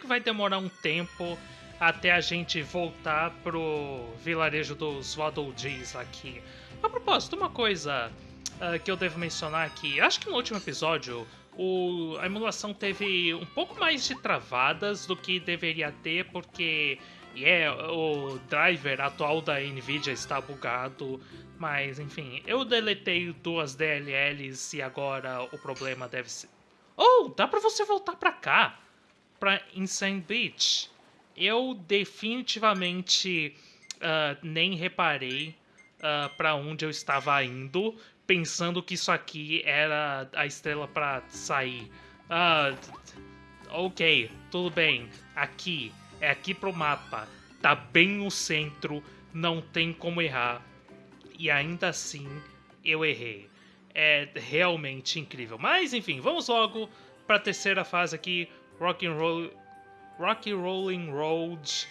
que vai demorar um tempo até a gente voltar pro vilarejo dos Waddle Dees aqui. A propósito, uma coisa uh, que eu devo mencionar aqui, acho que no último episódio o, a emulação teve um pouco mais de travadas do que deveria ter, porque yeah, o driver atual da Nvidia está bugado, mas enfim, eu deletei duas DLLs e agora o problema deve ser. Oh, dá pra você voltar pra cá, pra Insane Beach. Eu definitivamente uh, nem reparei uh, para onde eu estava indo, pensando que isso aqui era a estrela para sair. Uh, ok, tudo bem. Aqui, é aqui pro mapa. Tá bem no centro, não tem como errar. E ainda assim, eu errei. É realmente incrível. Mas enfim, vamos logo para a terceira fase aqui, Rock and Roll, Rocky Rolling Road,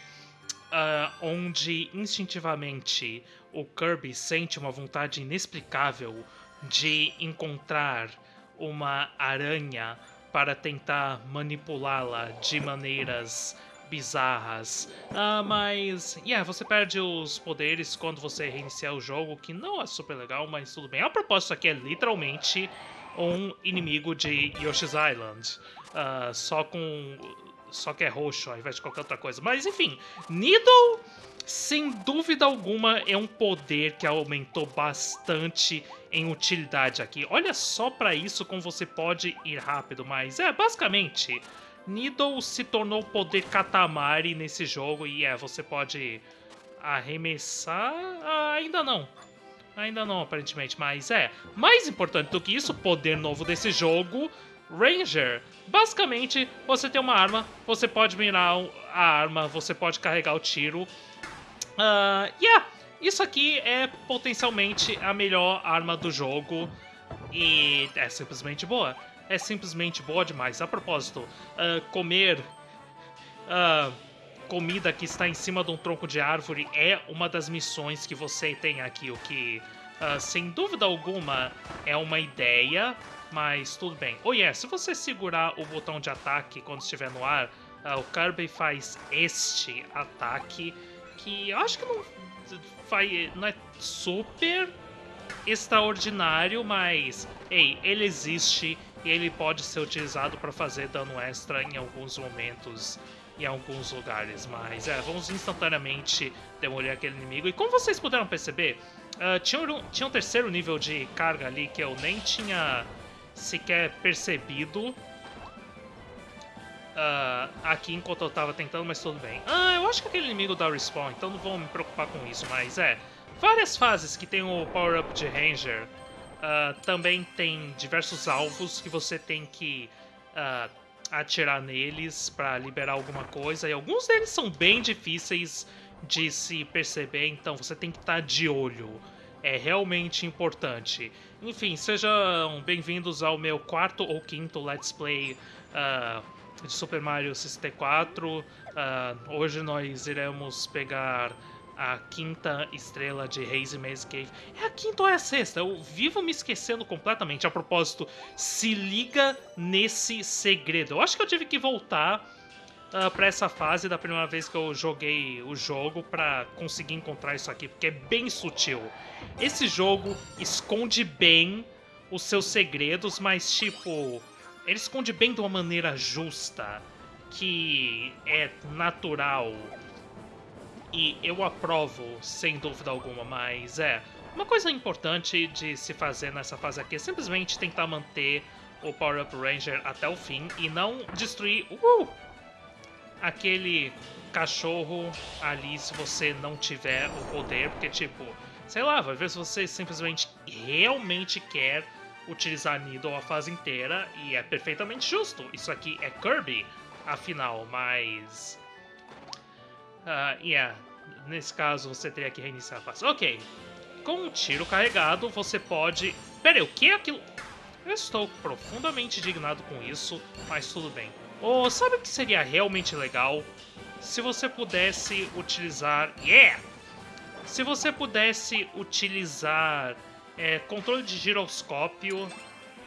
uh, onde instintivamente o Kirby sente uma vontade inexplicável de encontrar uma aranha para tentar manipulá-la de maneiras bizarras. Uh, mas, yeah, você perde os poderes quando você reiniciar o jogo, que não é super legal, mas tudo bem. A propósito, aqui é literalmente um inimigo de Yoshi's Island, uh, só com só que é roxo ao invés de qualquer outra coisa. Mas enfim, Needle, sem dúvida alguma, é um poder que aumentou bastante em utilidade aqui. Olha só para isso como você pode ir rápido, mas é, basicamente, Needle se tornou o poder Katamari nesse jogo e é, você pode arremessar... Ah, ainda não. Ainda não, aparentemente, mas é. Mais importante do que isso, o poder novo desse jogo Ranger. Basicamente, você tem uma arma, você pode mirar a arma, você pode carregar o tiro. Uh, yeah, isso aqui é potencialmente a melhor arma do jogo e é simplesmente boa. É simplesmente boa demais. A propósito, uh, comer uh, comida que está em cima de um tronco de árvore é uma das missões que você tem aqui, o que, uh, sem dúvida alguma, é uma ideia mas tudo bem. Oh yeah, se você segurar o botão de ataque quando estiver no ar, uh, o Kirby faz este ataque, que eu acho que não, não é super extraordinário, mas ei, ele existe e ele pode ser utilizado para fazer dano extra em alguns momentos em alguns lugares, mas é, vamos instantaneamente demolir aquele inimigo. E como vocês puderam perceber, uh, tinha, um, tinha um terceiro nível de carga ali que eu nem tinha sequer percebido uh, aqui enquanto eu tava tentando, mas tudo bem. Ah, eu acho que aquele inimigo dá respawn, então não vou me preocupar com isso, mas é. Várias fases que tem o power-up de Ranger uh, também tem diversos alvos que você tem que uh, atirar neles para liberar alguma coisa, e alguns deles são bem difíceis de se perceber, então você tem que estar tá de olho é realmente importante. Enfim, sejam bem-vindos ao meu quarto ou quinto Let's Play uh, de Super Mario 64. Uh, hoje nós iremos pegar a quinta estrela de Hazy Maze Cave. É a quinta ou é a sexta? Eu vivo me esquecendo completamente. A propósito, se liga nesse segredo. Eu acho que eu tive que voltar uh, ah, para essa fase da primeira vez que eu joguei o jogo para conseguir encontrar isso aqui, porque é bem sutil. Esse jogo esconde bem os seus segredos, mas tipo, ele esconde bem de uma maneira justa, que é natural. E eu aprovo, sem dúvida alguma, mas é. Uma coisa importante de se fazer nessa fase aqui é simplesmente tentar manter o Power Up Ranger até o fim e não destruir. Uh! Aquele cachorro ali se você não tiver o poder, porque tipo, sei lá, vai ver se você simplesmente realmente quer utilizar Needle a fase inteira e é perfeitamente justo. Isso aqui é Kirby, afinal, mas... Uh, yeah, nesse caso você teria que reiniciar a fase. Ok, com um tiro carregado você pode... Pera aí, o que é aquilo? Eu estou profundamente indignado com isso, mas tudo bem. Ou sabe o que seria realmente legal? Se você pudesse utilizar... Yeah! Se você pudesse utilizar é, controle de giroscópio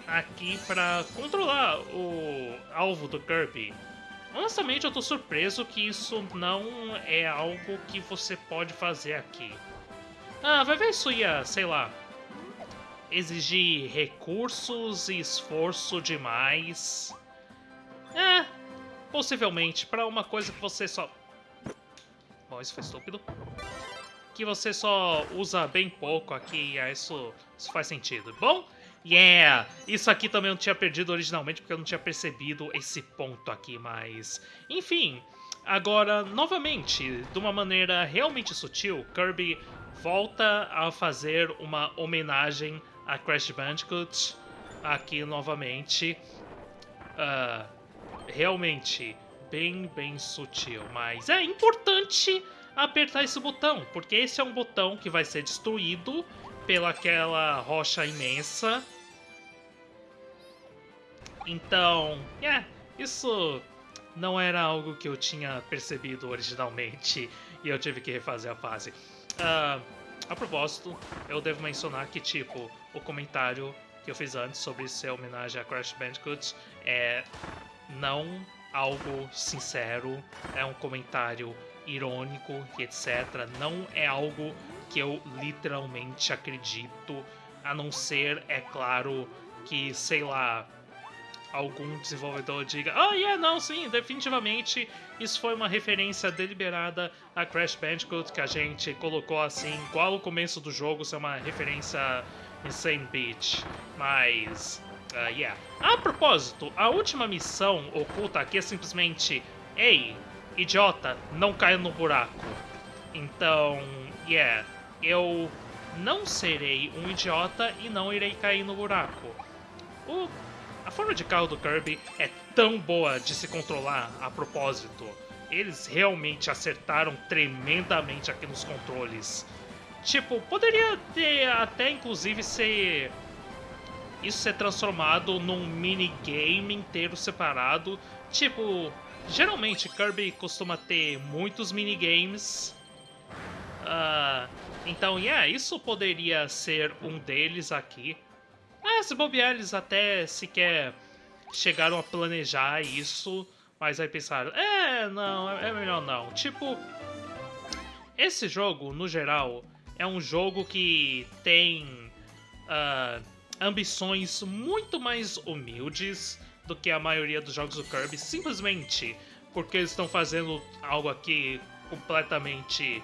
aqui para controlar o alvo do Kirby. Honestamente, eu tô surpreso que isso não é algo que você pode fazer aqui. Ah, vai ver isso ia, sei lá, exigir recursos e esforço demais. É, possivelmente, para uma coisa que você só... Bom, isso foi estúpido. Que você só usa bem pouco aqui, é, isso, isso faz sentido. Bom, yeah! Isso aqui também eu não tinha perdido originalmente, porque eu não tinha percebido esse ponto aqui, mas... Enfim, agora, novamente, de uma maneira realmente sutil, Kirby volta a fazer uma homenagem a Crash Bandicoot aqui novamente. Uh, realmente bem, bem sutil, mas é importante apertar esse botão, porque esse é um botão que vai ser destruído pelaquela rocha imensa. Então, é, isso não era algo que eu tinha percebido originalmente e eu tive que refazer a fase. Uh, a propósito, eu devo mencionar que, tipo, o comentário que eu fiz antes sobre ser homenagem a Crash Bandicoot é não algo sincero, é um comentário irônico e etc. Não é algo que eu literalmente acredito, a não ser, é claro, que, sei lá, algum desenvolvedor diga oh, yeah, não, sim, definitivamente isso foi uma referência deliberada a Crash Bandicoot que a gente colocou assim, igual o começo do jogo ser uma referência Insane Beach. Mas, uh, yeah. A propósito, a última missão oculta aqui é simplesmente Ei, idiota, não caia no buraco. Então, yeah, eu não serei um idiota e não irei cair no buraco. O a forma de carro do Kirby é tão boa de se controlar a propósito. Eles realmente acertaram tremendamente aqui nos controles. Tipo, poderia ter até inclusive ser. Isso ser transformado num minigame inteiro separado. Tipo, geralmente Kirby costuma ter muitos minigames. Uh, então, yeah, isso poderia ser um deles aqui. Ah, se bobear, eles até sequer chegaram a planejar isso, mas aí pensaram, é, não, é melhor não. Tipo, esse jogo, no geral, é um jogo que tem uh, ambições muito mais humildes do que a maioria dos jogos do Kirby, simplesmente porque eles estão fazendo algo aqui completamente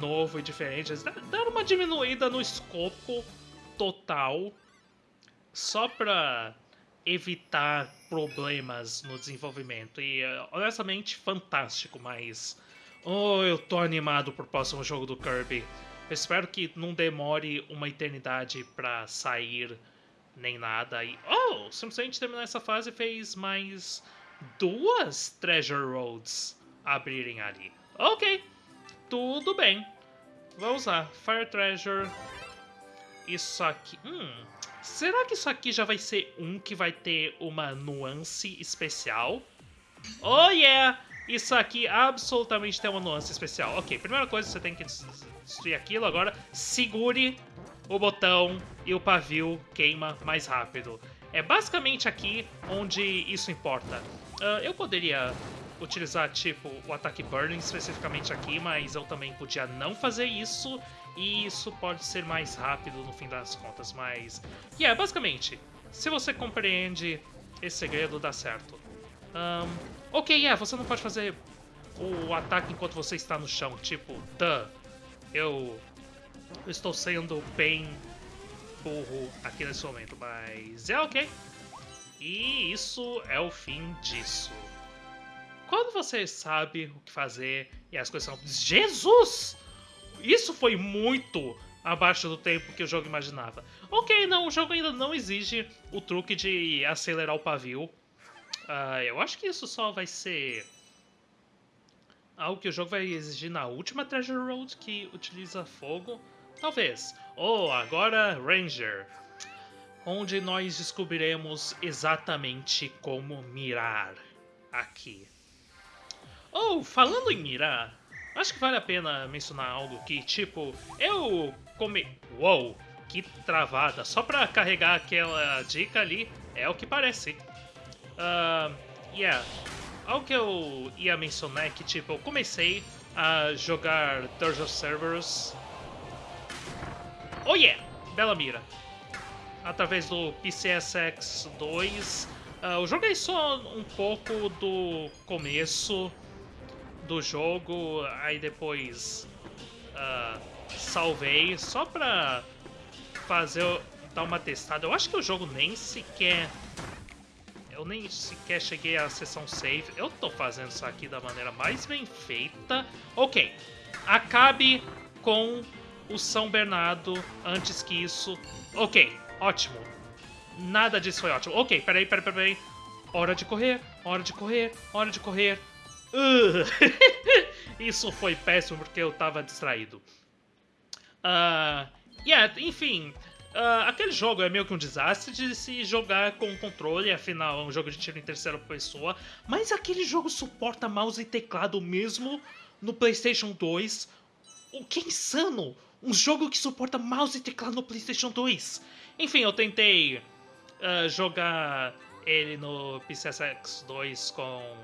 novo e diferente. Eles deram uma diminuída no escopo total só para evitar problemas no desenvolvimento. E eh, honestamente, fantástico, mas. Oh, eu tô animado pro próximo jogo do Kirby. Espero que não demore uma eternidade pra sair nem nada. E, oh, simplesmente terminar essa fase fez mais duas Treasure Roads abrirem ali. Ok, tudo bem. Vamos lá, Fire Treasure. Isso aqui. Hum, Será que isso aqui já vai ser um que vai ter uma nuance especial? Oh yeah! Isso aqui absolutamente tem uma nuance especial. Ok, primeira coisa, você tem que destruir aquilo. Agora, segure o botão e o pavio queima mais rápido. É basicamente aqui onde isso importa. Uh, eu poderia utilizar, tipo, o ataque Burning especificamente aqui, mas eu também podia não fazer isso e isso pode ser mais rápido no fim das contas, mas... E yeah, basicamente, se você compreende esse segredo, dá certo. Um, ok, yeah, você não pode fazer o ataque enquanto você está no chão, tipo, duh, eu, eu estou sendo bem burro aqui nesse momento, mas é ok. E isso é o fim disso. Quando você sabe o que fazer e as coisas são... Jesus! Isso foi muito abaixo do tempo que o jogo imaginava. Ok, não, o jogo ainda não exige o truque de acelerar o pavio. Uh, eu acho que isso só vai ser algo que o jogo vai exigir na última Treasure Road que utiliza fogo. Talvez. Ou agora Ranger. Onde nós descobriremos exatamente como mirar aqui. Ou, oh, falando em mirar, Acho que vale a pena mencionar algo que, tipo, eu come... Uou, que travada. Só pra carregar aquela dica ali, é o que parece. Uh, yeah. algo que eu ia mencionar é que, tipo, eu comecei a jogar Thursday Servers. Oh yeah! Bela mira. Através do PCSX 2. Uh, eu joguei só um pouco do começo do jogo, aí depois uh, salvei só pra fazer, dar uma testada. Eu acho que o jogo nem sequer eu nem sequer cheguei à sessão save. Eu tô fazendo isso aqui da maneira mais bem feita. Ok, acabe com o São Bernardo antes que isso. Ok, ótimo. Nada disso foi ótimo. Ok, peraí, peraí, peraí. Hora de correr, hora de correr, hora de correr. Uh. isso foi péssimo porque eu tava distraído. Uh, yeah, enfim, Uh, aquele jogo é meio que um desastre de se jogar com controle, afinal é um jogo de tiro em terceira pessoa, mas aquele jogo suporta mouse e teclado mesmo no PlayStation 2. O que insano! Um jogo que suporta mouse e teclado no PlayStation 2. Enfim, eu tentei uh, jogar ele no PCSX 2 com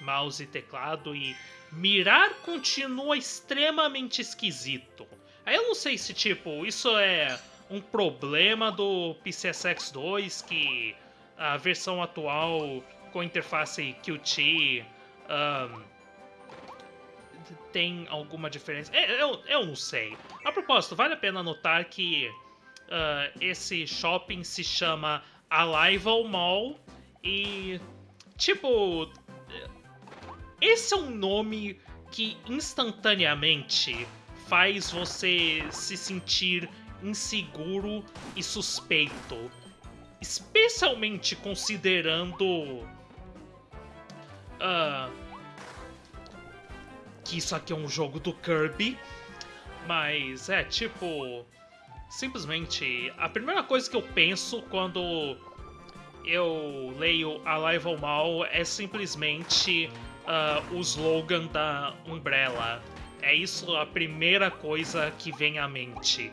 mouse e teclado e mirar continua extremamente esquisito. Aí eu não sei se, tipo, isso é um problema do PCSX 2 que a versão atual com interface Qt um, tem alguma diferença. É, eu, eu não sei. A propósito, vale a pena notar que uh, esse shopping se chama Arrival Mall e, tipo, esse é um nome que instantaneamente faz você se sentir inseguro e suspeito. Especialmente considerando. Uh, que isso aqui é um jogo do Kirby. Mas é tipo. Simplesmente, a primeira coisa que eu penso quando eu leio Arrival Mal é simplesmente uh, o slogan da Umbrella. É isso a primeira coisa que vem à mente.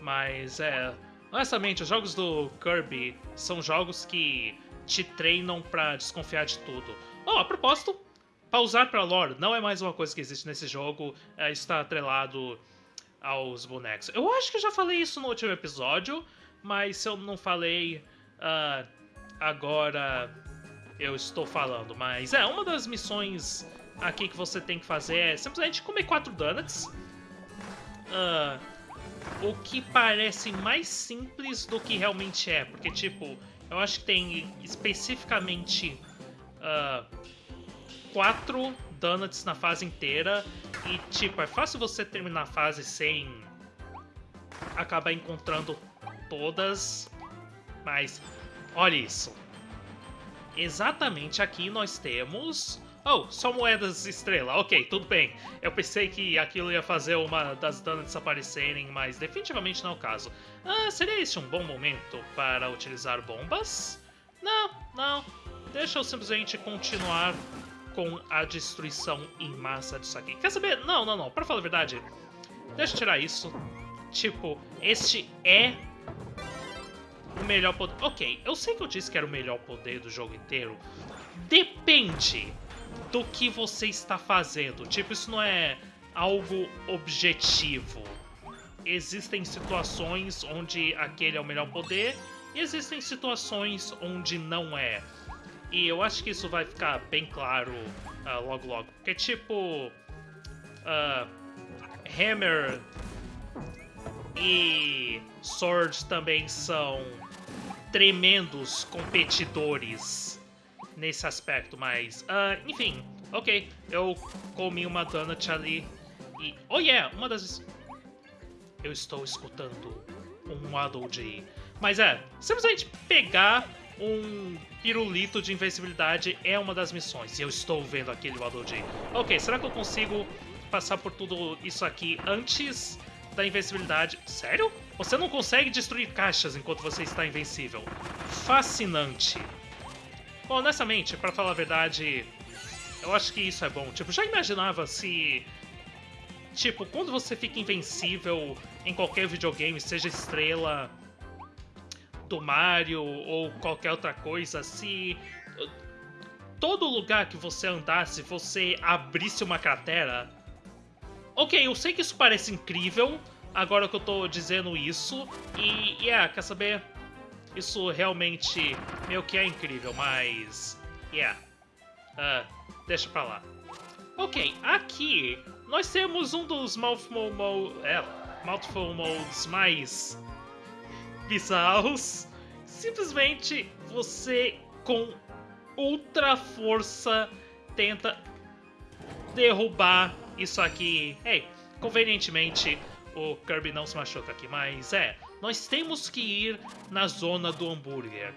Mas é. Honestamente, os jogos do Kirby são jogos que te treinam para desconfiar de tudo. Oh, a propósito, pausar para lore não é mais uma coisa que existe nesse jogo, é, está atrelado aos bonecos. Eu acho que eu já falei isso no último episódio, mas se eu não falei, uh, agora eu estou falando. Mas é, uma das missões aqui que você tem que fazer é simplesmente comer quatro donuts. Uh, o que parece mais simples do que realmente é. Porque, tipo, eu acho que tem especificamente uh, quatro donuts na fase inteira. E, tipo, é fácil você terminar a fase sem acabar encontrando todas. Mas, olha isso. Exatamente aqui nós temos Oh, só moedas estrela. Ok, tudo bem. Eu pensei que aquilo ia fazer uma das danas desaparecerem, mas definitivamente não é o caso. Ah, seria esse um bom momento para utilizar bombas? Não, não. Deixa eu simplesmente continuar com a destruição em massa disso aqui. Quer saber? Não, não, não. Para falar a verdade, deixa eu tirar isso. Tipo, este é o melhor poder... Ok, eu sei que eu disse que era o melhor poder do jogo inteiro. Depende do que você está fazendo. Tipo, isso não é algo objetivo. Existem situações onde aquele é o melhor poder e existem situações onde não é. E eu acho que isso vai ficar bem claro uh, logo logo. Porque, tipo, uh, Hammer e Sword também são tremendos competidores nesse aspecto, mas... Uh, enfim, ok. Eu comi uma donut ali e... Oh yeah, uma das... Eu estou escutando um Waddle Dee. Mas é, simplesmente pegar um pirulito de invencibilidade é uma das missões. E eu estou vendo aquele Waddle Dee. Ok, será que eu consigo passar por tudo isso aqui antes da invencibilidade? Sério? Você não consegue destruir caixas enquanto você está invencível. Fascinante. Bom, honestamente, para falar a verdade, eu acho que isso é bom. Tipo, já imaginava se. Tipo, quando você fica invencível em qualquer videogame, seja estrela do Mario ou qualquer outra coisa, se todo lugar que você andasse, você abrisse uma cratera. Ok, eu sei que isso parece incrível, agora que eu tô dizendo isso. E, yeah, quer saber? Isso realmente meio que é incrível, mas... Yeah. Uh, deixa pra lá. Ok, aqui nós temos um dos Mouthful, mo é, mouthful Modes mais bizarros. Simplesmente você com ultra força tenta derrubar isso aqui. Hey, convenientemente o Kirby não se machuca aqui, mas é, nós temos que ir na zona do hambúrguer.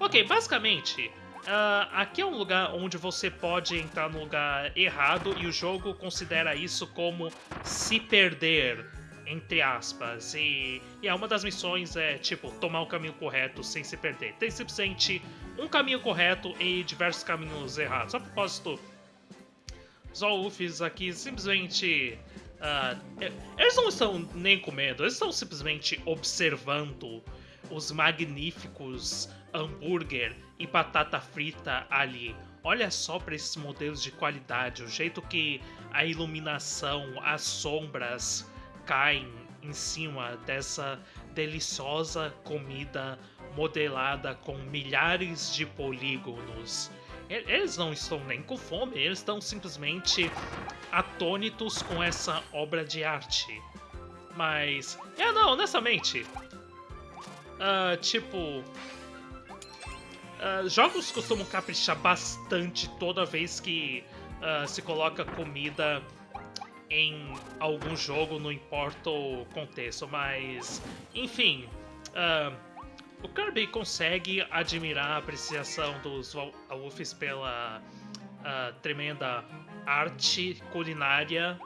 Ok, basicamente, Uh, aqui é um lugar onde você pode entrar no lugar errado e o jogo considera isso como se perder, entre aspas. E, e é uma das missões é, tipo, tomar o caminho correto sem se perder. Tem simplesmente um caminho correto e diversos caminhos errados. A propósito, os Olufs aqui simplesmente... Uh, eles não estão nem com medo, eles estão simplesmente observando os magníficos hambúrguer e batata frita ali. Olha só para esses modelos de qualidade, o jeito que a iluminação, as sombras caem em cima dessa deliciosa comida modelada com milhares de polígonos. Eles não estão nem com fome, eles estão simplesmente atônitos com essa obra de arte. Mas, é não, honestamente, uh, tipo, Uh, jogos costumam caprichar bastante toda vez que uh, se coloca comida em algum jogo, não importa o contexto, mas enfim, uh, o Kirby consegue admirar a apreciação dos Wolfs pela tremenda arte culinária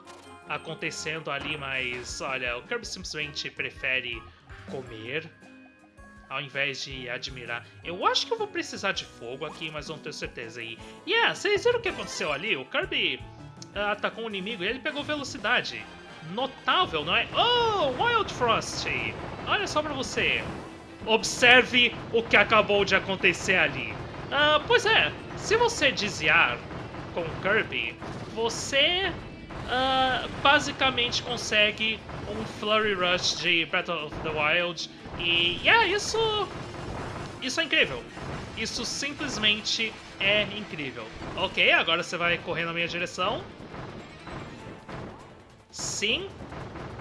acontecendo ali, mas olha, o Kirby simplesmente prefere comer ao invés de admirar. Eu acho que eu vou precisar de fogo aqui, mas não tenho certeza. E, yeah, vocês viram o que aconteceu ali? O Kirby uh, atacou um inimigo e ele pegou velocidade. Notável, não é? Oh, Wild Frost! Olha só pra você. Observe o que acabou de acontecer ali. Uh, pois é, se você desviar com Kirby, você uh, basicamente consegue um Flurry Rush de Breath of the Wild e yeah, isso, isso é incrível. Isso simplesmente é incrível. Ok, agora você vai correr na minha direção. Sim,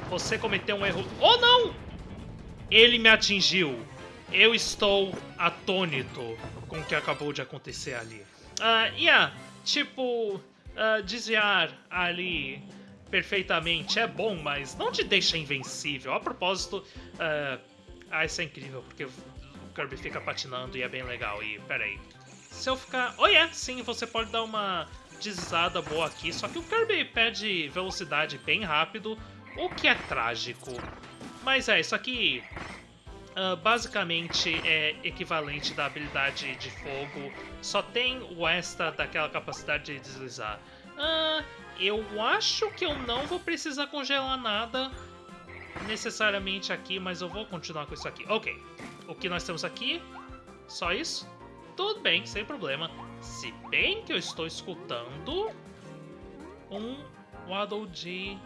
você cometeu um erro. Oh, não! Ele me atingiu. Eu estou atônito com o que acabou de acontecer ali. Uh, yeah, tipo, uh, desviar ali perfeitamente é bom, mas não te deixa invencível. A propósito, uh, ah, isso é incrível, porque o Kirby fica patinando e é bem legal. E, peraí. Se eu ficar... Oh, yeah, sim, você pode dar uma deslizada boa aqui. Só que o Kirby perde velocidade bem rápido, o que é trágico. Mas é, isso aqui... Uh, basicamente é equivalente da habilidade de fogo, só tem o extra daquela capacidade de deslizar. Uh, eu acho que eu não vou precisar congelar nada, necessariamente aqui, mas eu vou continuar com isso aqui. Ok, o que nós temos aqui? Só isso? Tudo bem, sem problema. Se bem que eu estou escutando um Waddle Dee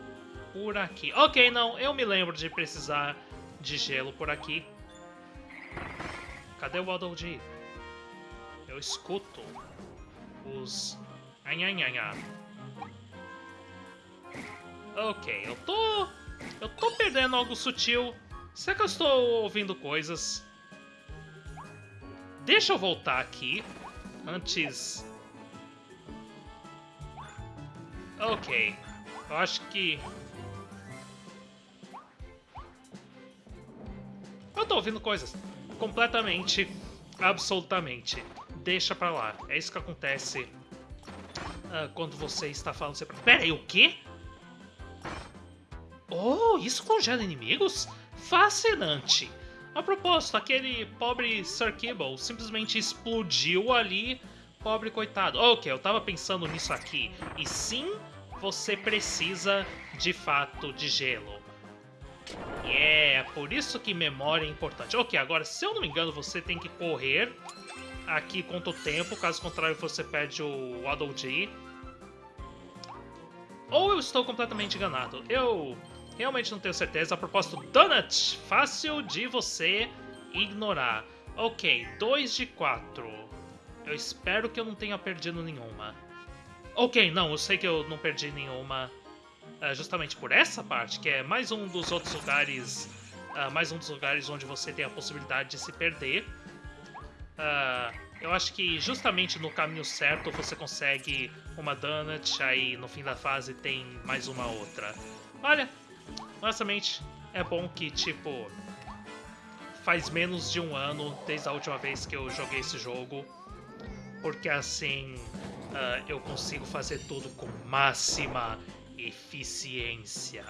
por aqui. Ok, não, eu me lembro de precisar de gelo por aqui. Cadê o Waddle Dee? Eu escuto os... Anhanhanha. Ok, eu tô eu tô perdendo algo sutil. Será que eu estou ouvindo coisas? Deixa eu voltar aqui. Antes... Ok. Eu acho que... Eu tô ouvindo coisas. Completamente. Absolutamente. Deixa pra lá. É isso que acontece uh, quando você está falando... Pera aí, o quê? Oh, isso congela inimigos? Fascinante! A propósito, aquele pobre Sir Kibble simplesmente explodiu ali, pobre coitado. Ok, eu tava pensando nisso aqui. E sim, você precisa de fato de gelo. É, por isso que memória é importante. Ok, agora, se eu não me engano, você tem que correr aqui conta o tempo, caso contrário você perde o Waddle. Ou eu estou completamente enganado. Eu realmente não tenho certeza. A propósito, Donut, fácil de você ignorar. Ok, 2 de 4. Eu espero que eu não tenha perdido nenhuma. Ok, não, eu sei que eu não perdi nenhuma. Uh, justamente por essa parte, que é mais um dos outros lugares. Uh, mais um dos lugares onde você tem a possibilidade de se perder. Uh, eu acho que justamente no caminho certo você consegue uma donut, aí no fim da fase tem mais uma outra. Olha, honestamente, é bom que, tipo, faz menos de um ano desde a última vez que eu joguei esse jogo, porque assim uh, eu consigo fazer tudo com máxima eficiência.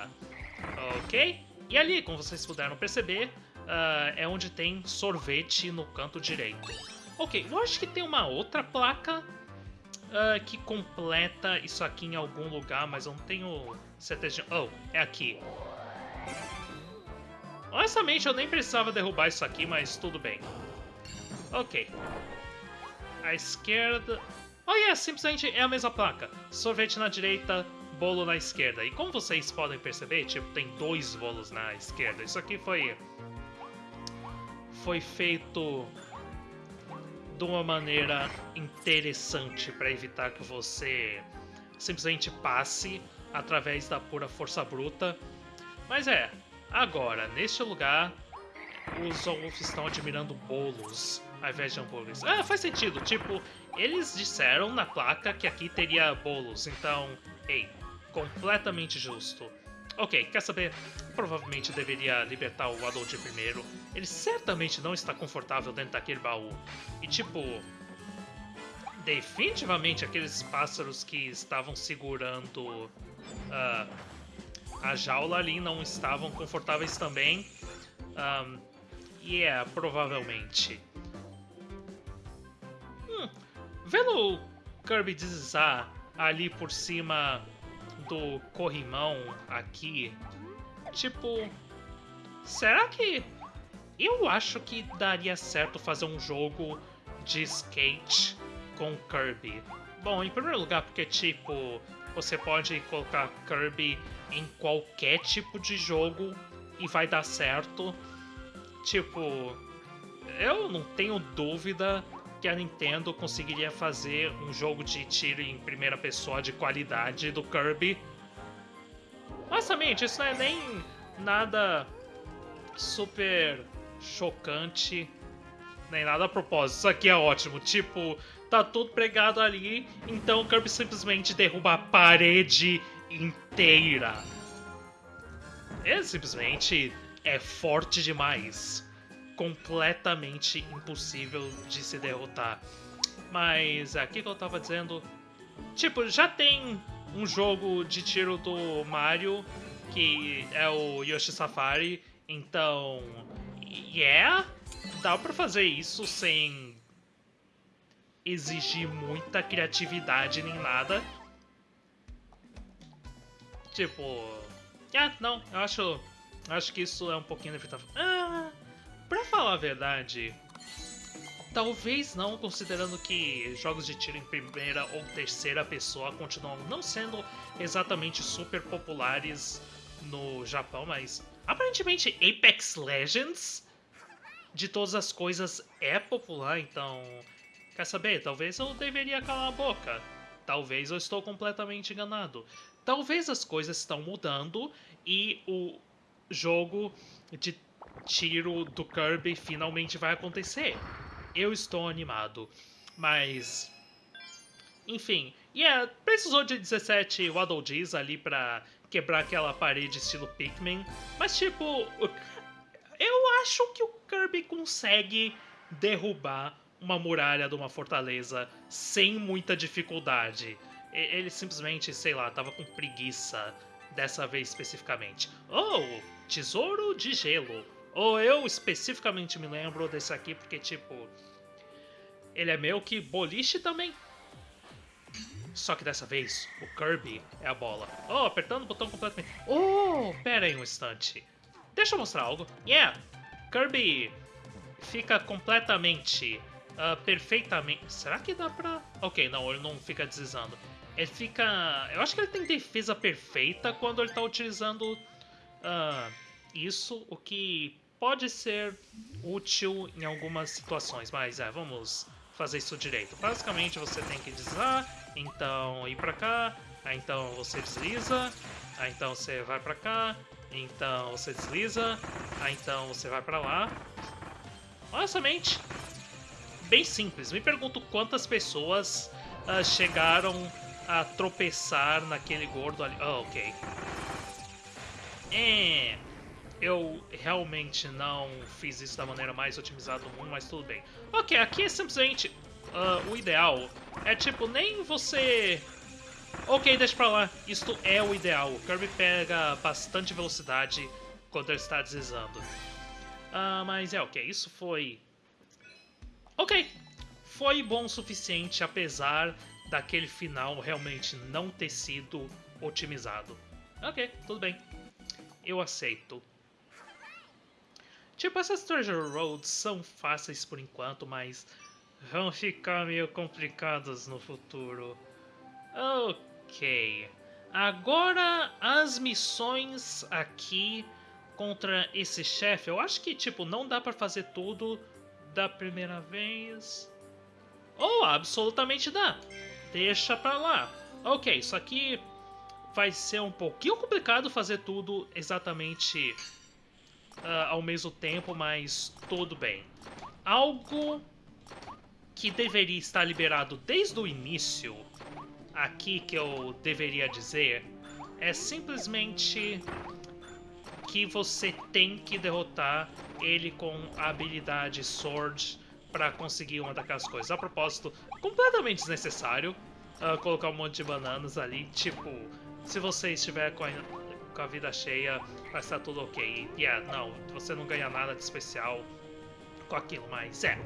Ok? E ali, como vocês puderam perceber, uh, é onde tem sorvete no canto direito. Ok, eu acho que tem uma outra placa uh, que completa isso aqui em algum lugar, mas eu não tenho certeza de... Oh, é aqui. Honestamente, eu nem precisava derrubar isso aqui, mas tudo bem. Ok. A esquerda... Oh, yeah, simplesmente é a mesma placa. Sorvete na direita, bolo na esquerda. E como vocês podem perceber, tipo, tem dois bolos na esquerda. Isso aqui foi... Foi feito de uma maneira interessante para evitar que você simplesmente passe através da pura força bruta. Mas é, Agora, neste lugar, os Wolf estão admirando bolos ao invés de hambúrgueres. Ah, faz sentido. Tipo, eles disseram na placa que aqui teria bolos, então, ei, completamente justo. Ok, quer saber? Provavelmente deveria libertar o Adult primeiro. Ele certamente não está confortável dentro daquele baú. E tipo, definitivamente aqueles pássaros que estavam segurando uh, a jaula ali não estavam confortáveis também. Um, e yeah, é, provavelmente. Hum, vendo o Kirby deslizar ali por cima do corrimão aqui, tipo, será que eu acho que daria certo fazer um jogo de skate com Kirby? Bom, em primeiro lugar, porque tipo, você pode colocar Kirby em qualquer tipo de jogo e vai dar certo. Tipo, eu não tenho dúvida que a Nintendo conseguiria fazer um jogo de tiro em primeira pessoa de qualidade do Kirby. Honestamente, isso não é nem nada super chocante, nem nada a propósito. Isso aqui é ótimo. Tipo, tá tudo pregado ali, então o Kirby simplesmente derruba a parede inteira. Ele simplesmente é forte demais. Completamente impossível de se derrotar. Mas aqui que eu tava dizendo. Tipo, já tem um jogo de tiro do Mario que é o Yoshi Safari, então. Yeah, dá pra fazer isso sem exigir muita criatividade nem nada. Tipo. Ah, não, eu acho. Acho que isso é um pouquinho inevitável. Ah, pra falar a verdade. Talvez não, considerando que jogos de tiro em primeira ou terceira pessoa continuam não sendo exatamente super populares no Japão, mas aparentemente Apex Legends, de todas as coisas, é popular, então. Quer saber? Talvez eu deveria calar a boca. Talvez eu estou completamente enganado talvez as coisas estão mudando e o jogo de tiro do Kirby finalmente vai acontecer. Eu estou animado, mas enfim, e yeah, precisou de 17 Waddle Dees ali pra quebrar aquela parede estilo Pikmin, mas tipo, eu acho que o Kirby consegue derrubar uma muralha de uma fortaleza sem muita dificuldade ele simplesmente, sei lá, tava com preguiça dessa vez especificamente. Oh, tesouro de gelo. Ou eu especificamente me lembro desse aqui porque, tipo, ele é meio que boliche também. Só que dessa vez, o Kirby é a bola. Oh, apertando o botão completamente. Oh, pera aí um instante. Deixa eu mostrar algo. Yeah, Kirby fica completamente uh, perfeitamente. Será que dá pra. Ok, não, ele não fica deslizando. Ele fica. Eu acho que ele tem defesa perfeita quando ele tá utilizando uh, isso, o que pode ser útil em algumas situações, mas é, vamos fazer isso direito. Basicamente você tem que deslizar, então ir pra cá, aí então você desliza, aí então você vai pra cá, então você desliza, aí então você vai pra lá. Honestamente, bem simples. Me pergunto quantas pessoas uh, chegaram a tropeçar naquele gordo ali. Oh, ok. É, eu realmente não fiz isso da maneira mais otimizada do mundo, mas tudo bem. Ok, aqui é simplesmente uh, o ideal. É tipo, nem você... Ok, deixa pra lá. Isto é o ideal. O Kirby pega bastante velocidade quando ele está deslizando. Uh, mas é ok, isso foi... Ok, foi bom o suficiente, apesar daquele final realmente não ter sido otimizado. Ok, tudo bem eu aceito. Tipo, essas Treasure Roads são fáceis por enquanto, mas vão ficar meio complicadas no futuro. Ok. Agora, as missões aqui contra esse chefe. Eu acho que, tipo, não dá pra fazer tudo da primeira vez. Ou oh, absolutamente dá. Deixa pra lá. Ok, isso aqui vai ser um pouquinho complicado fazer tudo exatamente uh, ao mesmo tempo, mas tudo bem. Algo que deveria estar liberado desde o início, aqui que eu deveria dizer, é simplesmente que você tem que derrotar ele com a habilidade Sword para conseguir uma daquelas coisas. A propósito, completamente desnecessário uh, colocar um monte de bananas ali, tipo, se você estiver com a, com a vida cheia, vai estar tudo ok. E yeah, não, você não ganha nada de especial com aquilo, mas é.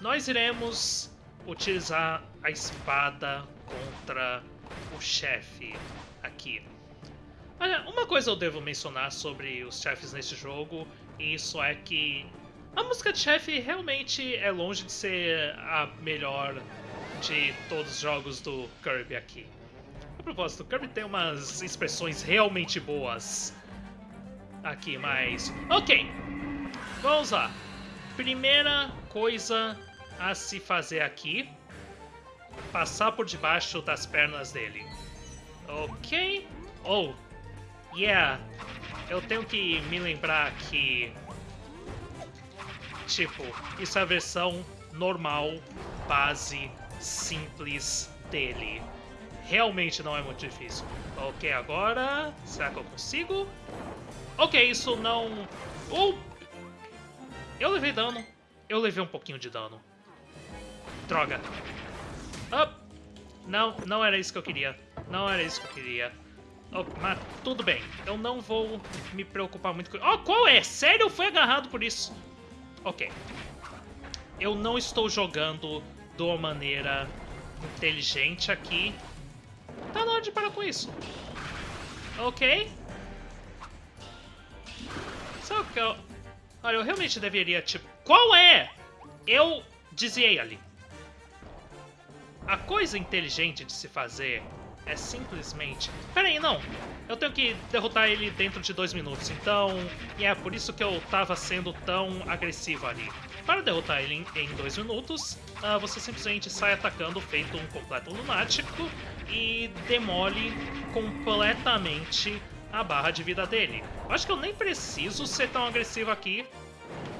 Nós iremos utilizar a espada contra o chefe aqui. Olha, uma coisa eu devo mencionar sobre os chefes neste jogo, e isso é que a música de chefe realmente é longe de ser a melhor de todos os jogos do Kirby aqui propósito, o Kirby tem umas expressões realmente boas aqui, mas... Ok, vamos lá. Primeira coisa a se fazer aqui, passar por debaixo das pernas dele. Ok. Oh, yeah. Eu tenho que me lembrar que... Tipo, isso é a versão normal, base, simples dele realmente não é muito difícil. Ok, agora... Será que eu consigo? Ok, isso não... Uh! Eu levei dano. Eu levei um pouquinho de dano. Droga. Oh. Não, não era isso que eu queria. Não era isso que eu queria. Mas tudo bem. Eu não vou me preocupar muito com... Oh, qual é? Sério? Eu fui agarrado por isso. Ok. Eu não estou jogando de uma maneira inteligente aqui. Tá na hora de parar com isso. Ok? Só que eu... Olha, eu realmente deveria, tipo... Qual é? Eu desviei ali. A coisa inteligente de se fazer é simplesmente... Pera aí, não. Eu tenho que derrotar ele dentro de dois minutos, então... E é por isso que eu tava sendo tão agressivo ali. Para derrotar ele em, dois minutos, uh, você simplesmente sai atacando feito um completo lunático e demole completamente a barra de vida dele. Eu acho que eu nem preciso ser tão agressivo aqui,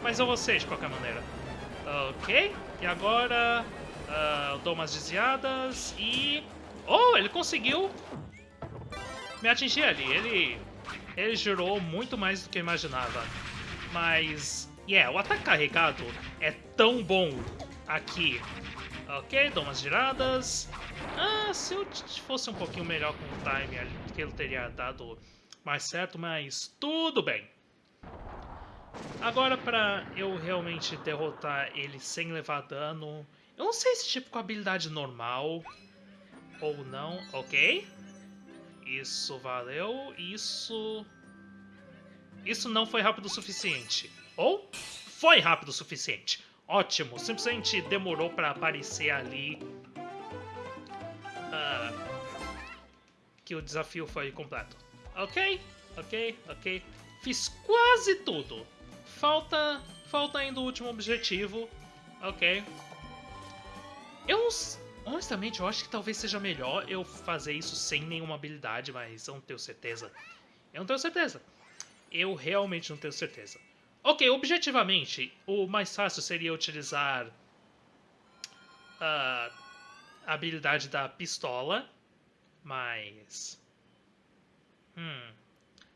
mas eu vou ser de qualquer maneira. Ok, e agora uh, eu dou umas desviadas e... Oh, ele conseguiu me atingir ali. Ele, ele girou muito mais do que eu imaginava. Mas Yeah, o ataque carregado é tão bom aqui. Ok, dou umas giradas. Ah, se eu fosse um pouquinho melhor com o time, ele teria dado mais certo, mas tudo bem. Agora, pra eu realmente derrotar ele sem levar dano... Eu não sei se tipo com habilidade normal ou não. Ok. Isso valeu. Isso... Isso não foi rápido o suficiente. Ou foi rápido o suficiente. Ótimo, simplesmente demorou para aparecer ali uh, que o desafio foi completo. Ok, ok, ok. Fiz quase tudo. Falta, falta ainda o último objetivo. Ok. Eu, honestamente, eu acho que talvez seja melhor eu fazer isso sem nenhuma habilidade, mas eu não tenho certeza. Eu não tenho certeza. Eu realmente não tenho certeza. Ok, objetivamente, o mais fácil seria utilizar uh, a habilidade da pistola, mas... Hum...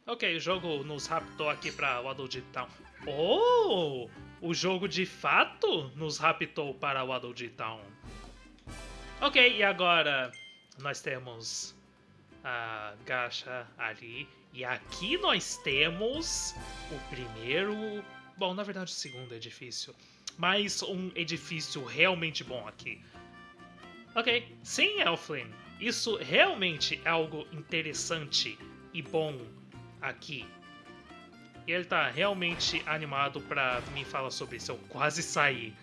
Ok, o jogo nos raptou aqui pra Waddle Town. Oh! O jogo de fato nos raptou para Waddle Town. Ok, e agora nós temos a Gacha ali e aqui nós temos o primeiro. Bom, na verdade, o segundo edifício. Mas um edifício realmente bom aqui. Ok, sim, Elflin. Isso realmente é algo interessante e bom aqui. E ele tá realmente animado pra me falar sobre isso. Eu quase saí.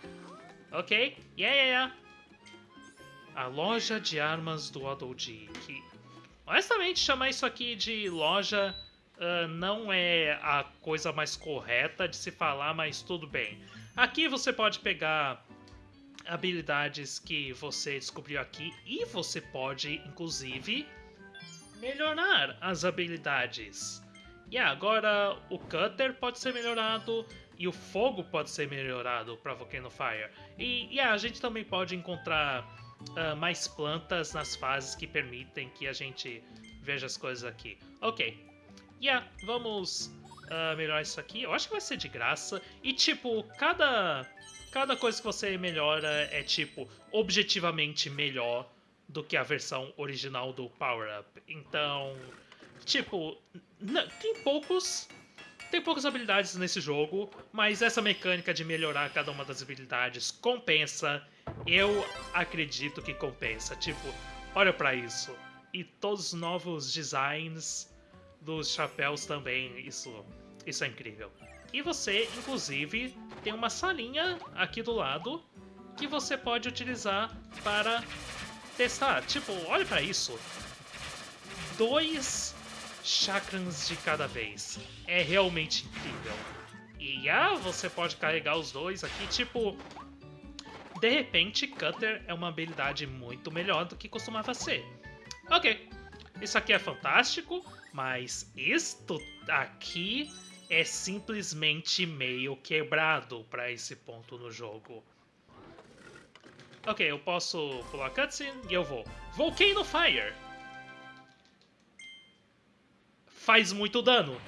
Ok? Yeah, yeah, yeah. A loja de armas do Adoldi, que Honestamente, chamar isso aqui de loja uh, não é a coisa mais correta de se falar, mas tudo bem. Aqui você pode pegar habilidades que você descobriu aqui e você pode, inclusive, melhorar as habilidades. E agora o Cutter pode ser melhorado e o fogo pode ser melhorado para Volcano Fire. E yeah, a gente também pode encontrar uh, mais plantas nas fases que permitem que a gente veja as coisas aqui. Ok. Yeah, vamos uh, melhorar isso aqui. Eu acho que vai ser de graça. E, tipo, cada, cada coisa que você melhora é, tipo, objetivamente melhor do que a versão original do Power Up. Então, tipo, tem poucos tem poucas habilidades nesse jogo, mas essa mecânica de melhorar cada uma das habilidades compensa. Eu acredito que compensa. Tipo, olha para isso. E todos os novos designs dos chapéus também, isso, isso é incrível. E você, inclusive, tem uma salinha aqui do lado que você pode utilizar para testar. Tipo, olha para isso. Dois chakrams de cada vez. É realmente incrível. E ah, você pode carregar os dois aqui, tipo... De repente, Cutter é uma habilidade muito melhor do que costumava ser. Ok, isso aqui é fantástico, mas isto aqui é simplesmente meio quebrado para esse ponto no jogo. Ok, eu posso pular cutscene e eu vou. Volcano Fire! Faz muito dano.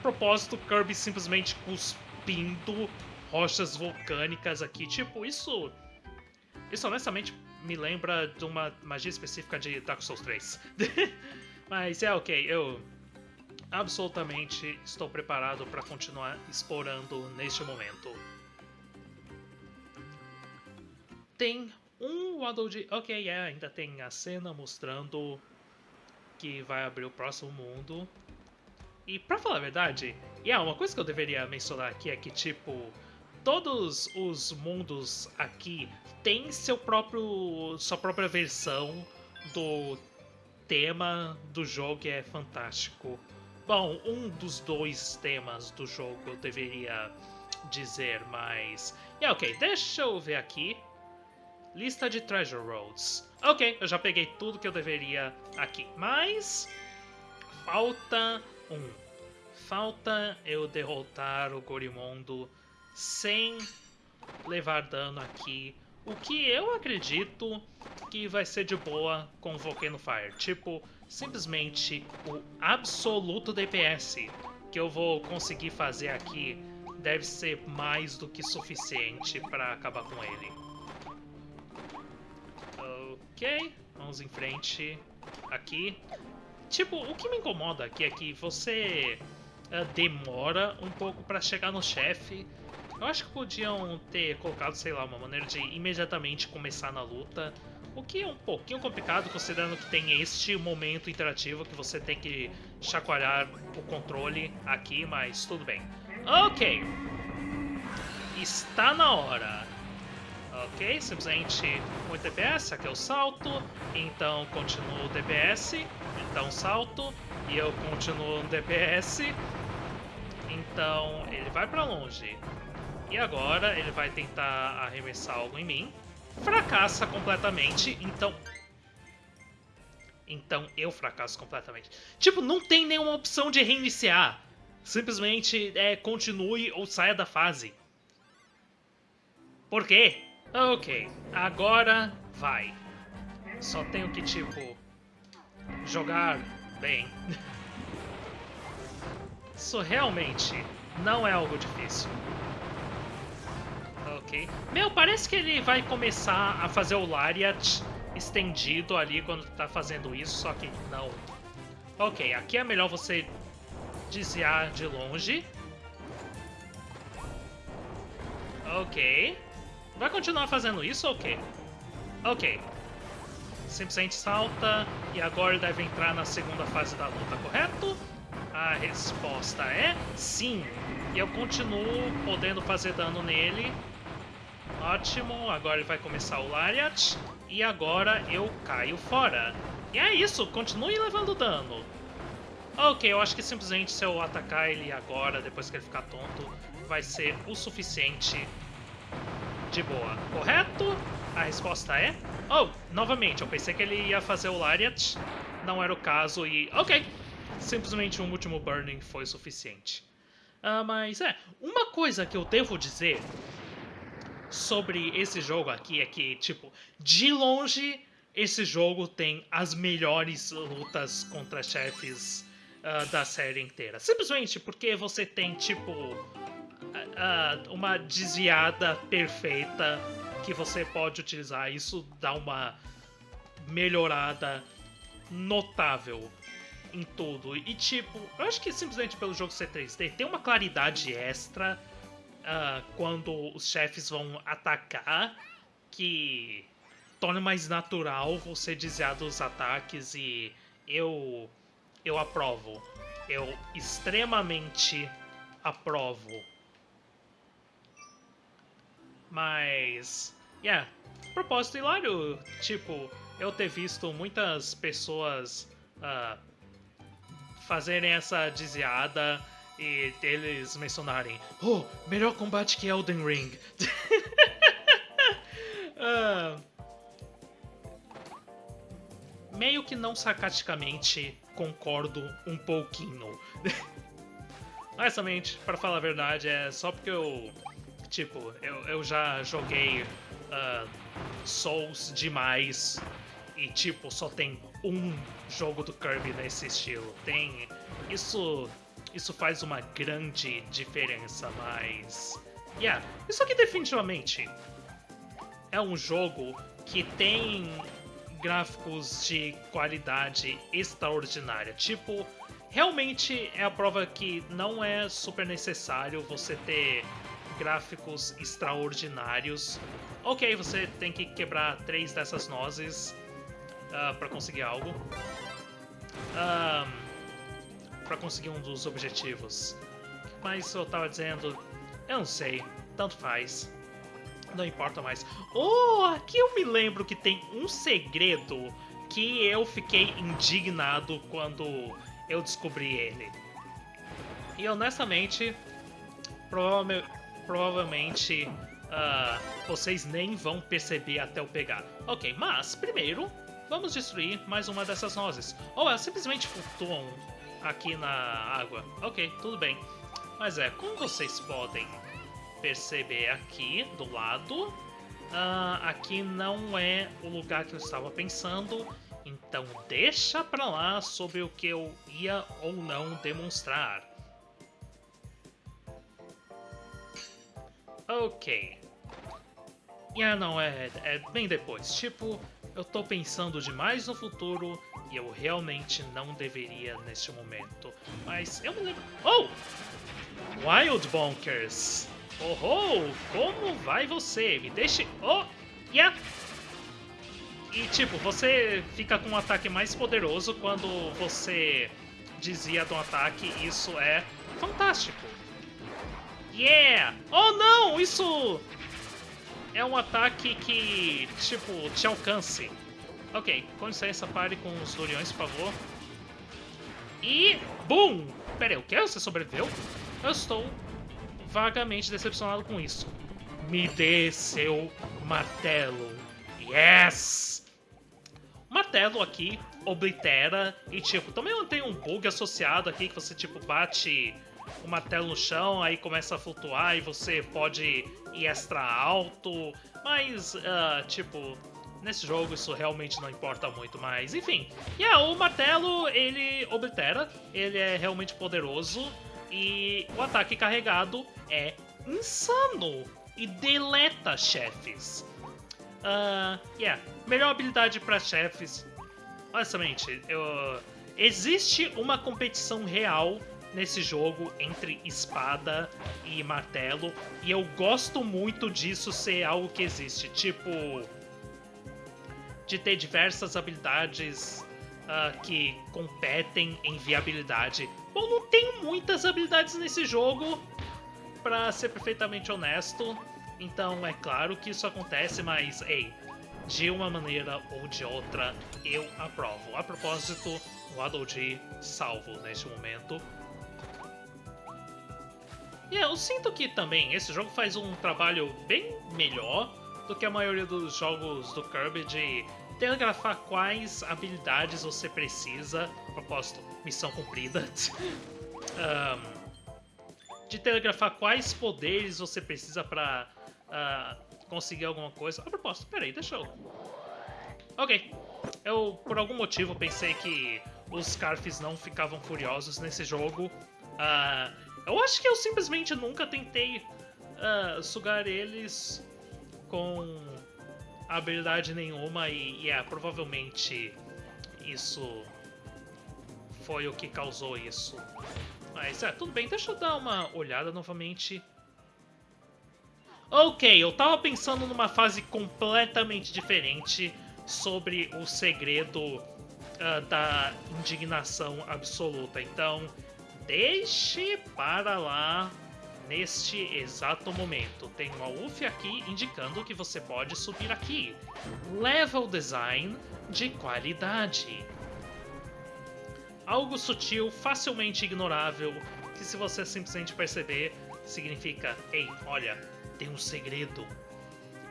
Propósito, Kirby simplesmente cuspindo rochas vulcânicas aqui. Tipo, isso... Isso honestamente me lembra de uma magia específica de Dark Souls 3. Mas é ok, eu absolutamente estou preparado para continuar explorando neste momento. Tem um Waddle de... Ok, é, ainda tem a cena mostrando que vai abrir o próximo mundo. E pra falar a verdade, yeah, uma coisa que eu deveria mencionar aqui é que, tipo, todos os mundos aqui têm seu próprio, sua própria versão do tema do jogo é fantástico. Bom, um dos dois temas do jogo eu deveria dizer, mas... Yeah, ok, deixa eu ver aqui. Lista de Treasure Roads. Ok, eu já peguei tudo que eu deveria aqui. Mas... Falta um. Falta eu derrotar o Gorimondo sem levar dano aqui. O que eu acredito que vai ser de boa com o Volcano Fire. Tipo, simplesmente o absoluto DPS que eu vou conseguir fazer aqui deve ser mais do que suficiente para acabar com ele. Ok, vamos em frente aqui. Tipo, o que me incomoda aqui é que você uh, demora um pouco para chegar no chefe. Eu acho que podiam ter colocado, sei lá, uma maneira de imediatamente começar na luta. O que é um pouquinho complicado, considerando que tem este momento interativo que você tem que chacoalhar o controle aqui, mas tudo bem. Ok. está na hora. Ok, simplesmente um DPS, aqui é o salto, então continuo o DPS, então salto, e eu continuo no DPS, então ele vai pra longe. E agora ele vai tentar arremessar algo em mim, fracassa completamente, então... Então eu fracasso completamente. Tipo, não tem nenhuma opção de reiniciar. Simplesmente é, continue ou saia da fase. Por quê? Ok, agora vai. Só tenho que, tipo, jogar bem. Isso realmente não é algo difícil. Ok. Meu, parece que ele vai começar a fazer o Lariat estendido ali quando tá fazendo isso, só que não. Ok, aqui é melhor você desviar de longe. Ok. Vai continuar fazendo isso ou o quê? Ok. Simplesmente salta e agora deve entrar na segunda fase da luta, correto? A resposta é sim. E eu continuo podendo fazer dano nele. Ótimo, agora ele vai começar o Lariat. E agora eu caio fora. E é isso, continue levando dano. Ok, eu acho que simplesmente se eu atacar ele agora, depois que ele ficar tonto, vai ser o suficiente de boa, correto? A resposta é... Oh, novamente, eu pensei que ele ia fazer o Lariat, não era o caso e... Ok, simplesmente um último Burning foi suficiente. Uh, mas é, uma coisa que eu devo dizer sobre esse jogo aqui é que, tipo, de longe, esse jogo tem as melhores lutas contra chefes uh, da série inteira. Simplesmente porque você tem, tipo, uh, uma desviada perfeita que você pode utilizar. Isso dá uma melhorada notável em tudo. E tipo, eu acho que simplesmente pelo jogo ser 3D tem uma claridade extra uh, quando os chefes vão atacar que torna mais natural você desviar dos ataques e eu eu aprovo. Eu extremamente aprovo mas, yeah, propósito hilário, tipo, eu ter visto muitas pessoas uh, fazerem essa desviada e eles mencionarem, oh, melhor combate que Elden Ring. uh, meio que não sarcasticamente concordo um pouquinho. Honestamente, para falar a verdade, é só porque eu Tipo, eu, eu já joguei uh, Souls demais e, tipo, só tem um jogo do Kirby nesse estilo. Tem. Isso. Isso faz uma grande diferença, mas. Yeah, isso aqui definitivamente é um jogo que tem gráficos de qualidade extraordinária. Tipo, realmente é a prova que não é super necessário você ter gráficos extraordinários. Ok, você tem que quebrar três dessas nozes uh, para conseguir algo. Uh, para conseguir um dos objetivos. Mas eu tava dizendo, eu não sei, tanto faz. Não importa mais. Oh, aqui eu me lembro que tem um segredo que eu fiquei indignado quando eu descobri ele. E honestamente, provavelmente, provavelmente uh, vocês nem vão perceber até eu pegar. Ok, mas primeiro vamos destruir mais uma dessas nozes. Ou elas simplesmente flutuam aqui na água. Ok, tudo bem. Mas é, como vocês podem perceber aqui do lado, uh, aqui não é o lugar que eu estava pensando. Então deixa pra lá sobre o que eu ia ou não demonstrar. Ok. Ah, não, é, é bem depois. Tipo, eu tô pensando demais no futuro e eu realmente não deveria neste momento. Mas eu me lembro... Oh! Wild Bonkers! Oh, oh! Como vai você? Me deixe... Oh! Yeah! E tipo, você fica com um ataque mais poderoso quando você desvia de um ataque. Isso é fantástico. Yeah! Oh não, isso é um ataque que, tipo, te alcance. Ok, com licença, pare com os Doriões, por favor. E... Boom! Pera aí, o que? Você sobreviveu? Eu estou vagamente decepcionado com isso. Me dê seu martelo. Yes! O martelo aqui oblitera e, tipo, também tem um bug associado aqui que você, tipo, bate o martelo no chão, aí começa a flutuar e você pode ir extra alto, mas, uh, tipo, nesse jogo isso realmente não importa muito, mas enfim. Yeah, o martelo, ele oblitera, ele é realmente poderoso e o ataque carregado é insano e deleta chefes. Uh, yeah, melhor habilidade para chefes. Honestamente, eu... existe uma competição real nesse jogo entre espada e martelo, e eu gosto muito disso ser algo que existe. Tipo, de ter diversas habilidades uh, que competem em viabilidade. Bom, não tenho muitas habilidades nesse jogo, para ser perfeitamente honesto. Então é claro que isso acontece, mas ei, de uma maneira ou de outra, eu aprovo. A propósito, o Adolji salvo neste momento. E eu sinto que também esse jogo faz um trabalho bem melhor do que a maioria dos jogos do Kirby de telegrafar quais habilidades você precisa. Propósito, missão cumprida. um, de telegrafar quais poderes você precisa pra uh, conseguir alguma coisa. A propósito, peraí, deixa eu... Ok. Eu, por algum motivo, pensei que os Scarfs não ficavam furiosos nesse jogo. Uh, eu acho que eu simplesmente nunca tentei uh, sugar eles com habilidade nenhuma e, é, provavelmente isso foi o que causou isso. Mas é, tudo bem, deixa eu dar uma olhada novamente. Ok, eu tava pensando numa fase completamente diferente sobre o segredo uh, da indignação absoluta. Então, deixe para lá neste exato momento. Tem uma UF aqui indicando que você pode subir aqui. Level Design de qualidade. Algo sutil, facilmente ignorável, que se você simplesmente perceber, significa, ei, olha, tem um segredo.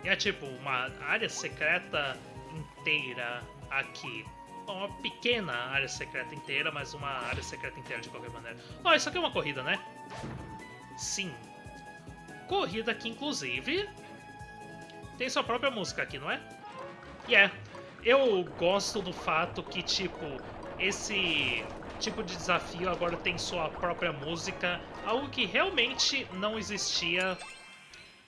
E é tipo uma área secreta inteira aqui. Uma pequena área secreta inteira, mas uma área secreta inteira de qualquer maneira. Ó, oh, isso aqui é uma corrida, né? Sim. Corrida que, inclusive, tem sua própria música aqui, não é? E yeah. é. Eu gosto do fato que, tipo, esse tipo de desafio agora tem sua própria música, algo que realmente não existia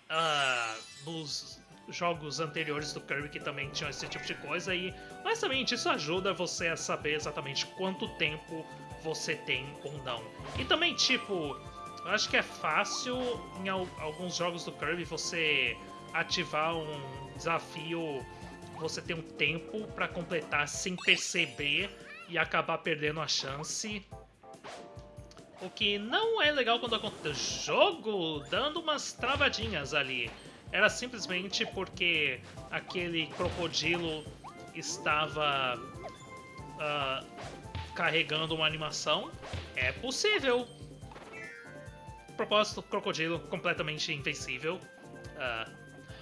uh, nos jogos anteriores do Kirby que também tinham esse tipo de coisa e honestamente isso ajuda você a saber exatamente quanto tempo você tem ou não. E também tipo, eu acho que é fácil em alguns jogos do Kirby você ativar um desafio, você tem um tempo para completar sem perceber e acabar perdendo a chance. O que não é legal quando acontece o jogo dando umas travadinhas ali. Era simplesmente porque aquele crocodilo estava uh, carregando uma animação. É possível. Propósito, crocodilo completamente invencível. Uh,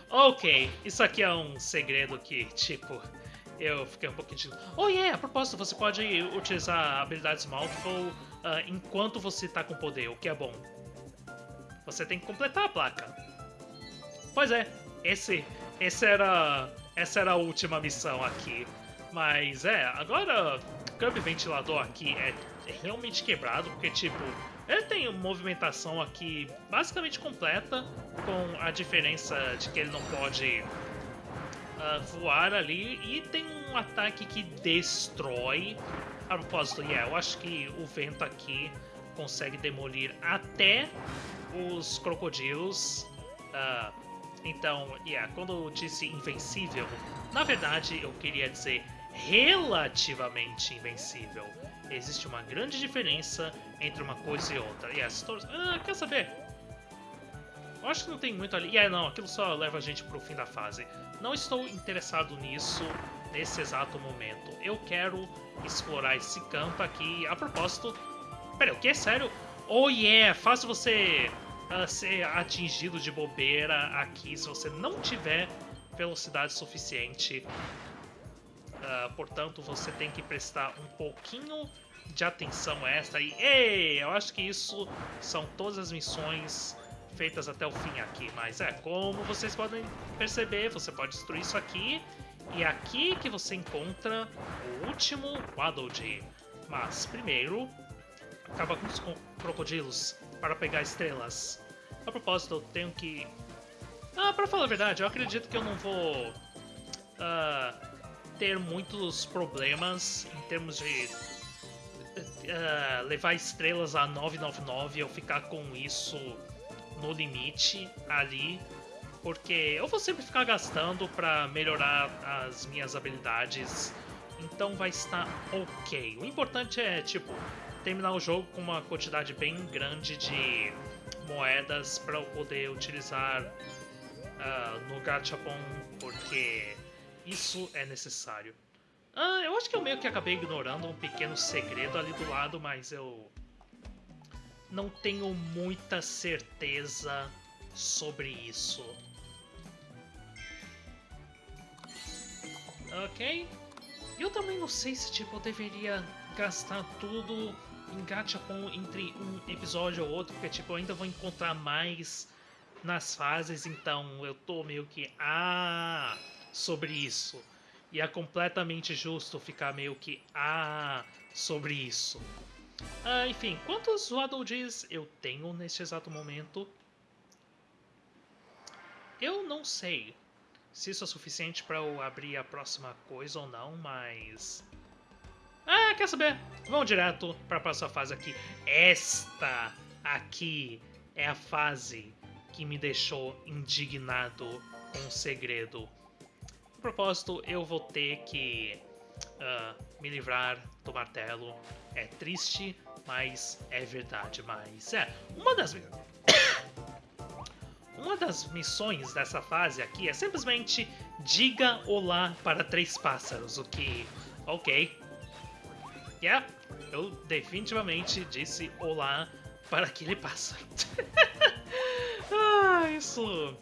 ok, isso aqui é um segredo que, tipo, eu fiquei um pouquinho de... Oh, yeah, a propósito, você pode utilizar habilidades Mouthful uh, enquanto você tá com poder, o que é bom. Você tem que completar a placa. Pois é, esse, esse era, essa era a última missão aqui. Mas é, agora o Kirby Ventilador aqui é, é realmente quebrado, porque tipo, ele tem uma movimentação aqui basicamente completa, com a diferença de que ele não pode uh, voar ali e tem um ataque que destrói. A propósito, yeah, eu acho que o vento aqui consegue demolir até os crocodilos. Uh, então, yeah, quando eu disse invencível, na verdade eu queria dizer relativamente invencível. Existe uma grande diferença entre uma coisa e outra. E as ah, quer saber? Eu acho que não tem muito ali. É, não, aquilo só leva a gente pro fim da fase. Não estou interessado nisso nesse exato momento. Eu quero explorar esse campo aqui. A propósito... Pera, o que? É sério? Oh yeah, fácil você uh, ser atingido de bobeira aqui se você não tiver velocidade suficiente. Uh, portanto, você tem que prestar um pouquinho de atenção extra. E, ei, eu acho que isso são todas as missões feitas até o fim aqui. Mas é, como vocês podem perceber, você pode destruir isso aqui. E é aqui que você encontra o último Waddle Mas, primeiro, acaba com os crocodilos para pegar estrelas. A propósito, eu tenho que... Ah, pra falar a verdade, eu acredito que eu não vou... Uh, ter muitos problemas em termos de uh, levar estrelas a 999 eu ficar com isso no limite ali, porque eu vou sempre ficar gastando para melhorar as minhas habilidades, então vai estar ok. O importante é, tipo, terminar o jogo com uma quantidade bem grande de moedas para eu poder utilizar uh, no Gachapon, porque isso é necessário. Ah, eu acho que eu meio que acabei ignorando um pequeno segredo ali do lado, mas eu não tenho muita certeza sobre isso. Ok. Eu também não sei se tipo eu deveria gastar tudo em Gachapon entre um episódio ou outro, porque tipo eu ainda vou encontrar mais nas fases, então eu tô meio que ah sobre isso. E é completamente justo ficar meio que ah sobre isso. Ah, enfim, quantos Waddle Dees eu tenho neste exato momento? Eu não sei se isso é suficiente para eu abrir a próxima coisa ou não, mas... Ah, quer saber? Vamos direto para a próxima fase aqui. Esta aqui é a fase que me deixou indignado com o segredo a propósito, eu vou ter que uh, me livrar do martelo. É triste, mas é verdade. Mas é, uma das uma das missões dessa fase aqui é simplesmente diga olá para três pássaros, o que, ok, yeah, eu definitivamente disse olá para aquele pássaro. ah, isso,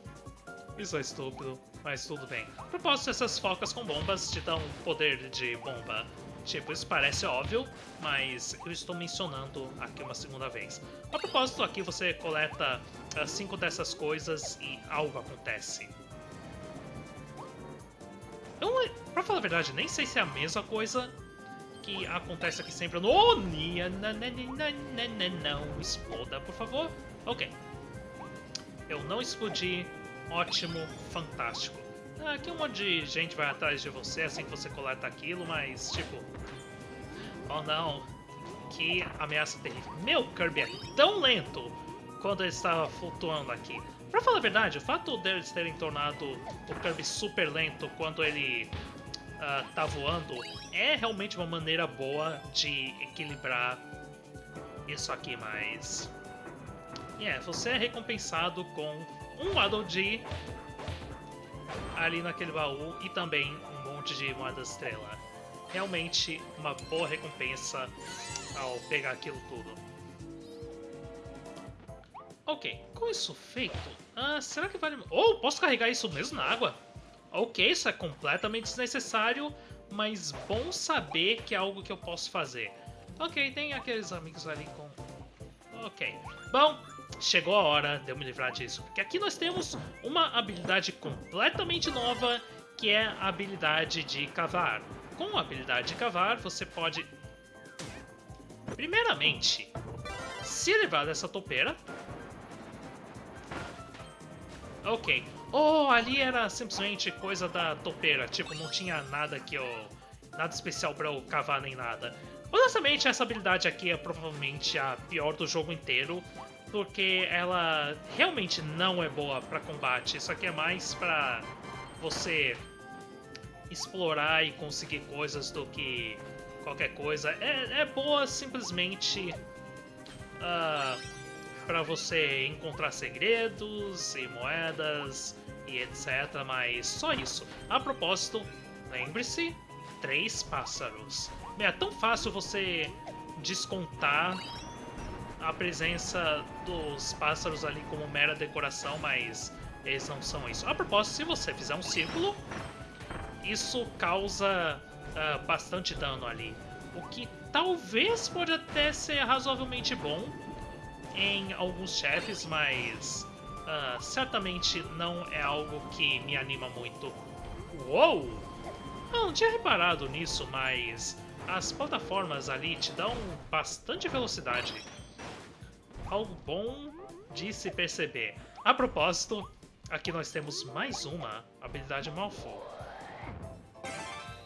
isso é estúpido mas tudo bem. A propósito, essas focas com bombas te dão poder de bomba. Tipo, isso parece óbvio, mas eu estou mencionando aqui uma segunda vez. A propósito, aqui você coleta uh, cinco dessas coisas e algo acontece. Eu, pra falar a verdade, nem sei se é a mesma coisa que acontece aqui sempre no... Oh, Nia, não, exploda, por favor. Ok. Eu não explodi, ótimo, fantástico. Aqui um monte de gente vai atrás de você assim que você coleta aquilo, mas tipo... Oh não, que ameaça terrível. Meu Kirby é tão lento quando ele estava flutuando aqui. Pra falar a verdade, o fato deles terem tornado o Kirby super lento quando ele uh, tá voando é realmente uma maneira boa de equilibrar isso aqui, mas... Yeah, você é recompensado com um Dee ali naquele baú e também um monte de moedas estrela. Realmente uma boa recompensa ao pegar aquilo tudo. Ok, com isso feito, ah, será que vale... Oh, posso carregar isso mesmo na água? Ok, isso é completamente desnecessário, mas bom saber que é algo que eu posso fazer. Ok, tem aqueles amigos ali com... Ok. Bom, chegou a hora de eu me livrar disso. Porque aqui nós temos uma habilidade completamente nova, que é a habilidade de cavar. Com a habilidade de cavar, você pode... Primeiramente, se livrar dessa topeira. Ok. Oh, ali era simplesmente coisa da topeira. Tipo, não tinha nada que eu... Nada especial pra eu cavar nem nada. Honestamente, essa habilidade aqui é provavelmente a pior do jogo inteiro porque ela realmente não é boa para combate. Isso aqui é mais para você explorar e conseguir coisas do que qualquer coisa. É, é boa simplesmente uh, para você encontrar segredos e moedas e etc. Mas só isso. A propósito, lembre-se, três pássaros. É tão fácil você descontar a presença dos pássaros ali como mera decoração, mas eles não são isso. A propósito, se você fizer um círculo, isso causa uh, bastante dano ali. O que talvez pode até ser razoavelmente bom em alguns chefes, mas uh, certamente não é algo que me anima muito. Uou! Não tinha reparado nisso, mas as plataformas ali te dão bastante velocidade. Algo bom de se perceber. A propósito, aqui nós temos mais uma habilidade Malfoy.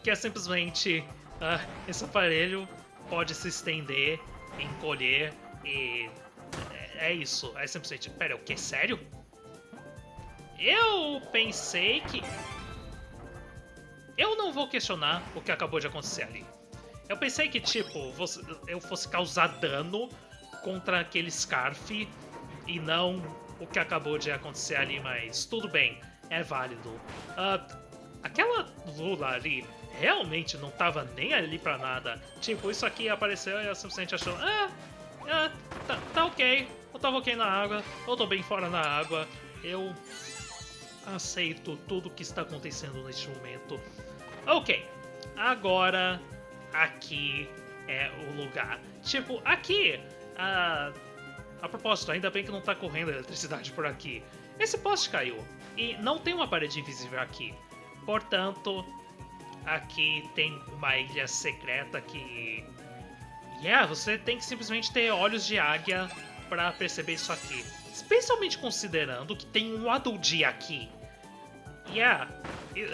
Que é simplesmente uh, esse aparelho pode se estender, encolher e é, isso. É simplesmente. Pera, o que? Sério? Eu pensei que. Eu não vou questionar o que acabou de acontecer ali. Eu pensei que, tipo, eu fosse causar dano contra aquele Scarf e não o que acabou de acontecer ali, mas tudo bem, é válido. Uh, aquela Lula ali realmente não tava nem ali pra nada. Tipo, isso aqui apareceu e eu simplesmente achou, ah, ah tá, tá ok, eu tava ok na água, eu tô bem fora na água, eu aceito tudo que está acontecendo neste momento. Ok, agora aqui é o lugar. Tipo, aqui, a, a propósito, ainda bem que não tá correndo eletricidade por aqui. Esse poste caiu e não tem uma parede invisível aqui. Portanto, aqui tem uma ilha secreta que... Yeah, você tem que simplesmente ter olhos de águia para perceber isso aqui. Especialmente considerando que tem um Aduldi aqui. Yeah,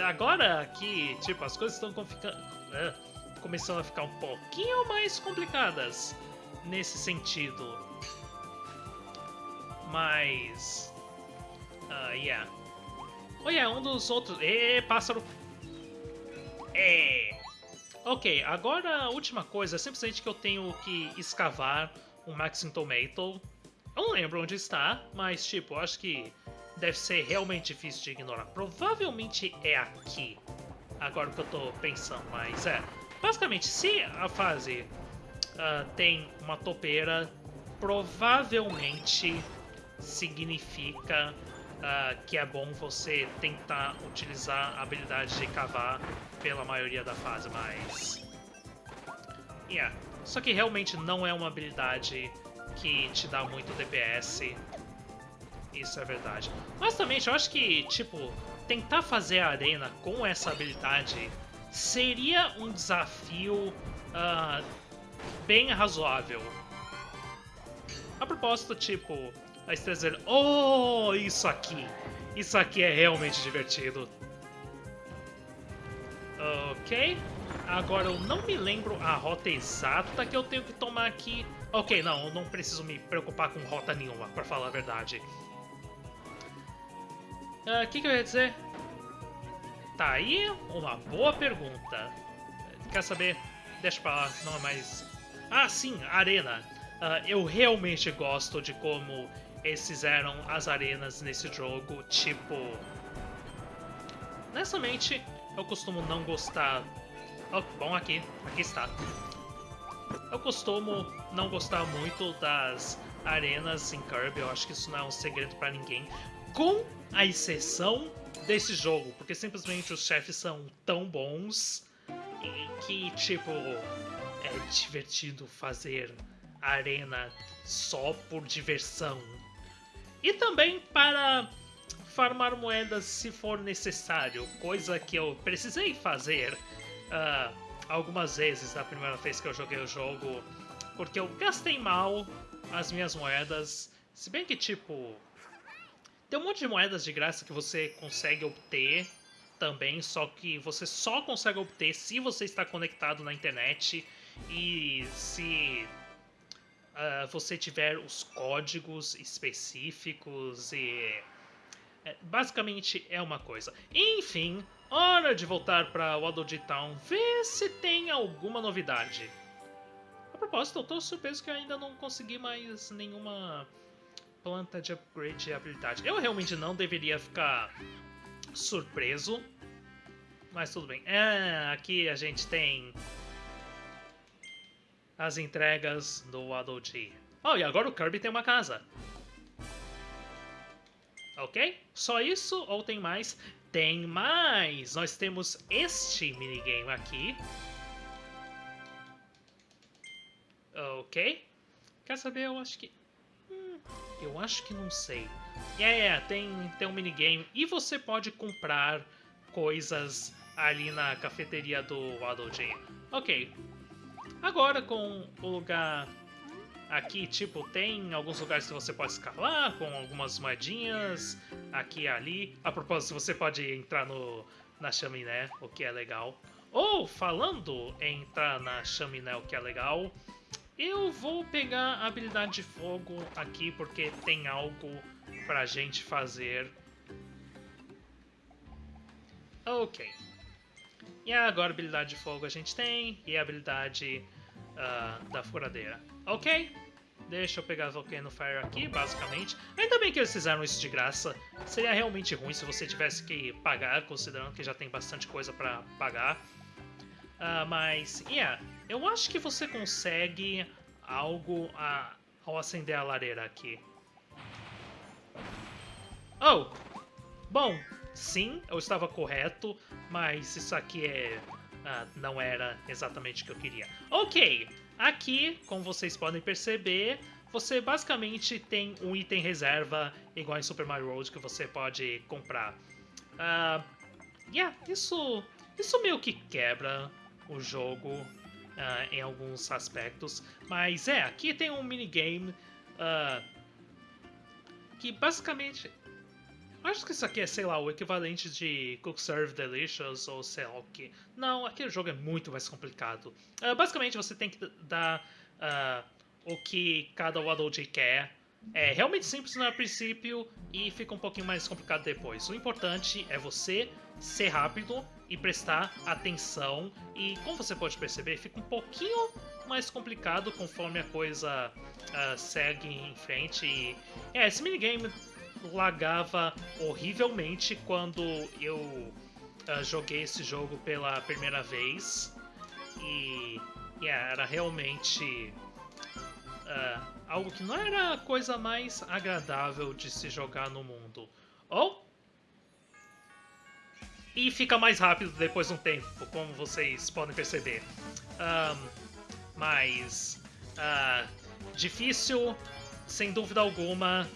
agora aqui, tipo, as coisas estão uh, começando a ficar um pouquinho mais complicadas nesse sentido. Mas... Uh, yeah. Oh, yeah, um dos outros... Ê, pássaro! É... Ok, agora a última coisa é simplesmente que eu tenho que escavar um Maxim Tomato. Eu não lembro onde está, mas tipo, acho que deve ser realmente difícil de ignorar. Provavelmente é aqui, agora que eu tô pensando, mas é. Basicamente, se a fase uh, tem uma topeira, provavelmente significa uh, que é bom você tentar utilizar a habilidade de cavar pela maioria da fase, mas... Yeah. Só que realmente não é uma habilidade que te dá muito DPS. Isso é verdade. Honestamente, eu acho que, tipo, tentar fazer a arena com essa habilidade seria um desafio uh, bem razoável. A propósito, tipo, a dizer, oh, isso aqui, isso aqui é realmente divertido. Ok, agora eu não me lembro a rota exata que eu tenho que tomar aqui. Ok, não, não preciso me preocupar com rota nenhuma, pra falar a verdade. O uh, que, que eu ia dizer? Tá aí uma boa pergunta. Quer saber? Deixa pra lá, não é mais... Ah, sim, arena. Uh, eu realmente gosto de como eles fizeram as arenas nesse jogo, tipo... Honestamente, eu costumo não gostar... Oh, bom, aqui, aqui está. Eu costumo não gostar muito das arenas em Kirby, eu acho que isso não é um segredo para ninguém. Com a exceção desse jogo, porque simplesmente os chefes são tão bons que, tipo, é divertido fazer arena só por diversão. E também para farmar moedas se for necessário, coisa que eu precisei fazer uh, algumas vezes da primeira vez que eu joguei o jogo, porque eu gastei mal as minhas moedas, se bem que tipo tem um monte de moedas de graça que você consegue obter também, só que você só consegue obter se você está conectado na internet e se uh, você tiver os códigos específicos e... É, basicamente é uma coisa. Enfim, hora de voltar para Waddle Town, ver se tem alguma novidade. A propósito, eu tô surpreso que eu ainda não consegui mais nenhuma planta de upgrade de habilidade. Eu realmente não deveria ficar surpreso. Mas tudo bem. É, aqui a gente tem as entregas do Waddle G. Oh, e agora o Kirby tem uma casa. Ok? Só isso ou tem mais? Tem mais! Nós temos este minigame aqui. Ok. Quer saber? Eu acho que... Hum, eu acho que não sei. É, yeah, tem, tem um minigame. E você pode comprar coisas ali na cafeteria do Waddle. Ok. Agora com o lugar aqui, tipo, tem alguns lugares que você pode escalar com algumas moedinhas aqui e ali. A propósito, você pode entrar no, na chaminé, o que é legal. Ou, falando em entrar na chaminé, o que é legal, eu vou pegar a habilidade de fogo aqui porque tem algo pra gente fazer. Ok. E agora habilidade de fogo a gente tem e a habilidade uh, da furadeira. Ok? Deixa eu pegar Volcano Fire aqui, basicamente. Ainda bem que eles fizeram isso de graça. Seria realmente ruim se você tivesse que pagar, considerando que já tem bastante coisa pra pagar. Uh, mas, yeah, eu acho que você consegue algo a, ao acender a lareira aqui. Oh! Bom, sim, eu estava correto, mas isso aqui é... Uh, não era exatamente o que eu queria. Ok, aqui, como vocês podem perceber, você basicamente tem um item reserva igual em Super Mario World que você pode comprar. Uh, yeah, isso, isso meio que quebra o jogo uh, em alguns aspectos. Mas é, aqui tem um minigame uh, que basicamente. Acho que isso aqui é, sei lá, o equivalente de Cook Serve Delicious ou sei lá o que. Não, aquele jogo é muito mais complicado. Uh, basicamente você tem que dar o que cada Waddle quer. É realmente simples no princípio e fica um pouquinho mais complicado depois. O importante é você ser rápido e prestar atenção. E como você pode perceber, fica um pouquinho mais complicado conforme a coisa uh, segue em frente. E, é, esse minigame lagava horrivelmente quando eu uh, joguei esse jogo pela primeira vez. E yeah, era realmente uh, algo que não era a coisa mais agradável de se jogar no mundo. Ou e fica mais rápido depois de um tempo, como vocês podem perceber. Um, mas uh, difícil, sem dúvida alguma,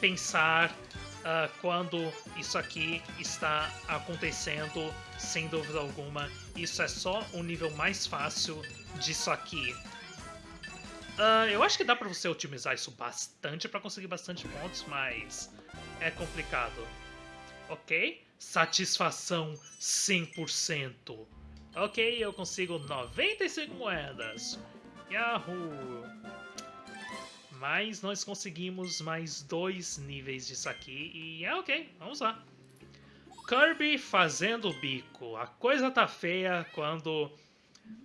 pensar uh, quando isso aqui está acontecendo, sem dúvida alguma. Isso é só um nível mais fácil disso aqui. Uh, eu acho que dá pra você otimizar isso bastante para conseguir bastante pontos, mas é complicado. Ok? Satisfação 100%. Ok, eu consigo 95 moedas. Yahoo! Mas nós conseguimos mais dois níveis disso aqui e é ok, vamos lá. Kirby fazendo o bico. A coisa tá feia quando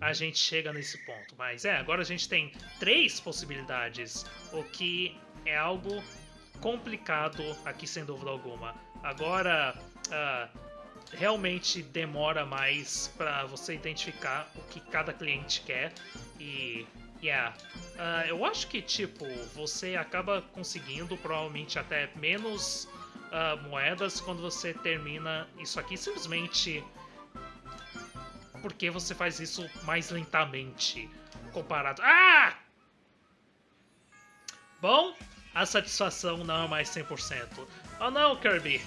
a gente chega nesse ponto. Mas é, agora a gente tem três possibilidades, o que é algo complicado aqui sem dúvida alguma. Agora, uh, realmente demora mais para você identificar o que cada cliente quer e yeah, uh, eu acho que tipo você acaba conseguindo provavelmente até menos uh, moedas quando você termina isso aqui simplesmente porque você faz isso mais lentamente comparado. Ah! Bom, a satisfação não é mais 100%. Oh não, Kirby!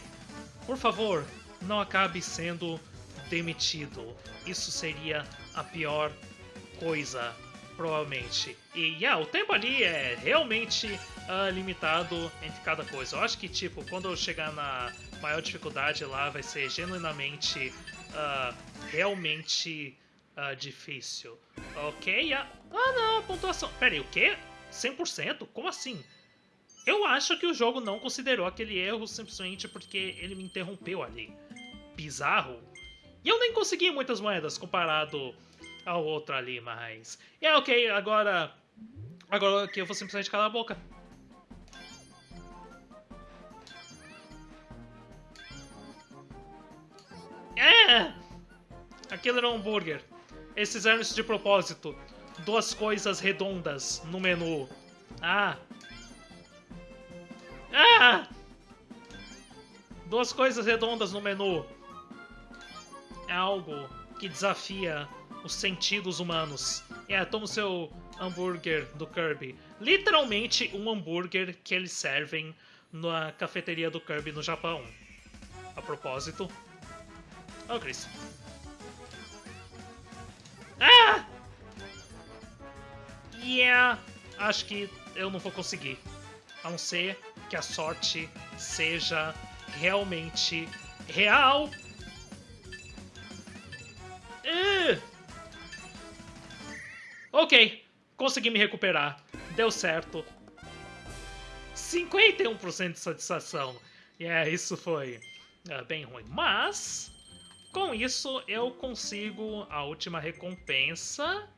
Por favor, não acabe sendo demitido. Isso seria a pior coisa, provavelmente. E yeah, o tempo ali é realmente uh, limitado entre cada coisa. Eu acho que, tipo, quando eu chegar na maior dificuldade lá, vai ser genuinamente, uh, realmente uh, difícil. Ok? Yeah. Ah, não, pontuação. Pera aí, o quê? 100%? Como assim? Eu acho que o jogo não considerou aquele erro simplesmente porque ele me interrompeu ali. Bizarro. E eu nem consegui muitas moedas comparado ao outro ali, mas. É ok, agora. Agora que eu vou simplesmente calar a boca. É! Aquilo era um hambúrguer. Eles fizeram de propósito. Duas coisas redondas no menu. Ah! Ah! Duas coisas redondas no menu. É algo que desafia os sentidos humanos. É, toma o seu hambúrguer do Kirby. Literalmente um hambúrguer que eles servem na cafeteria do Kirby no Japão. A propósito. Oh, Chris. Ah! Yeah! Acho que eu não vou conseguir. A não ser que a sorte seja realmente real. Uh! Ok, consegui me recuperar. Deu certo. 51% de satisfação. E yeah, é, isso foi uh, bem ruim. Mas, com isso, eu consigo a última recompensa.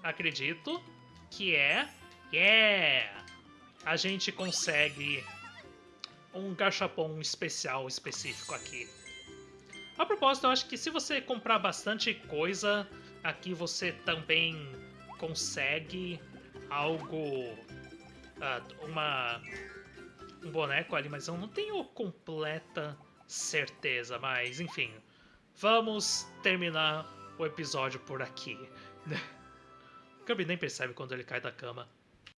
Acredito. Que é... Yeah! A gente consegue um gachapon especial específico aqui. A propósito, eu acho que se você comprar bastante coisa, aqui você também consegue algo... Uh, uma... Um boneco ali, mas eu não tenho completa certeza, mas enfim. Vamos terminar o episódio por aqui. Kirby nem percebe quando ele cai da cama.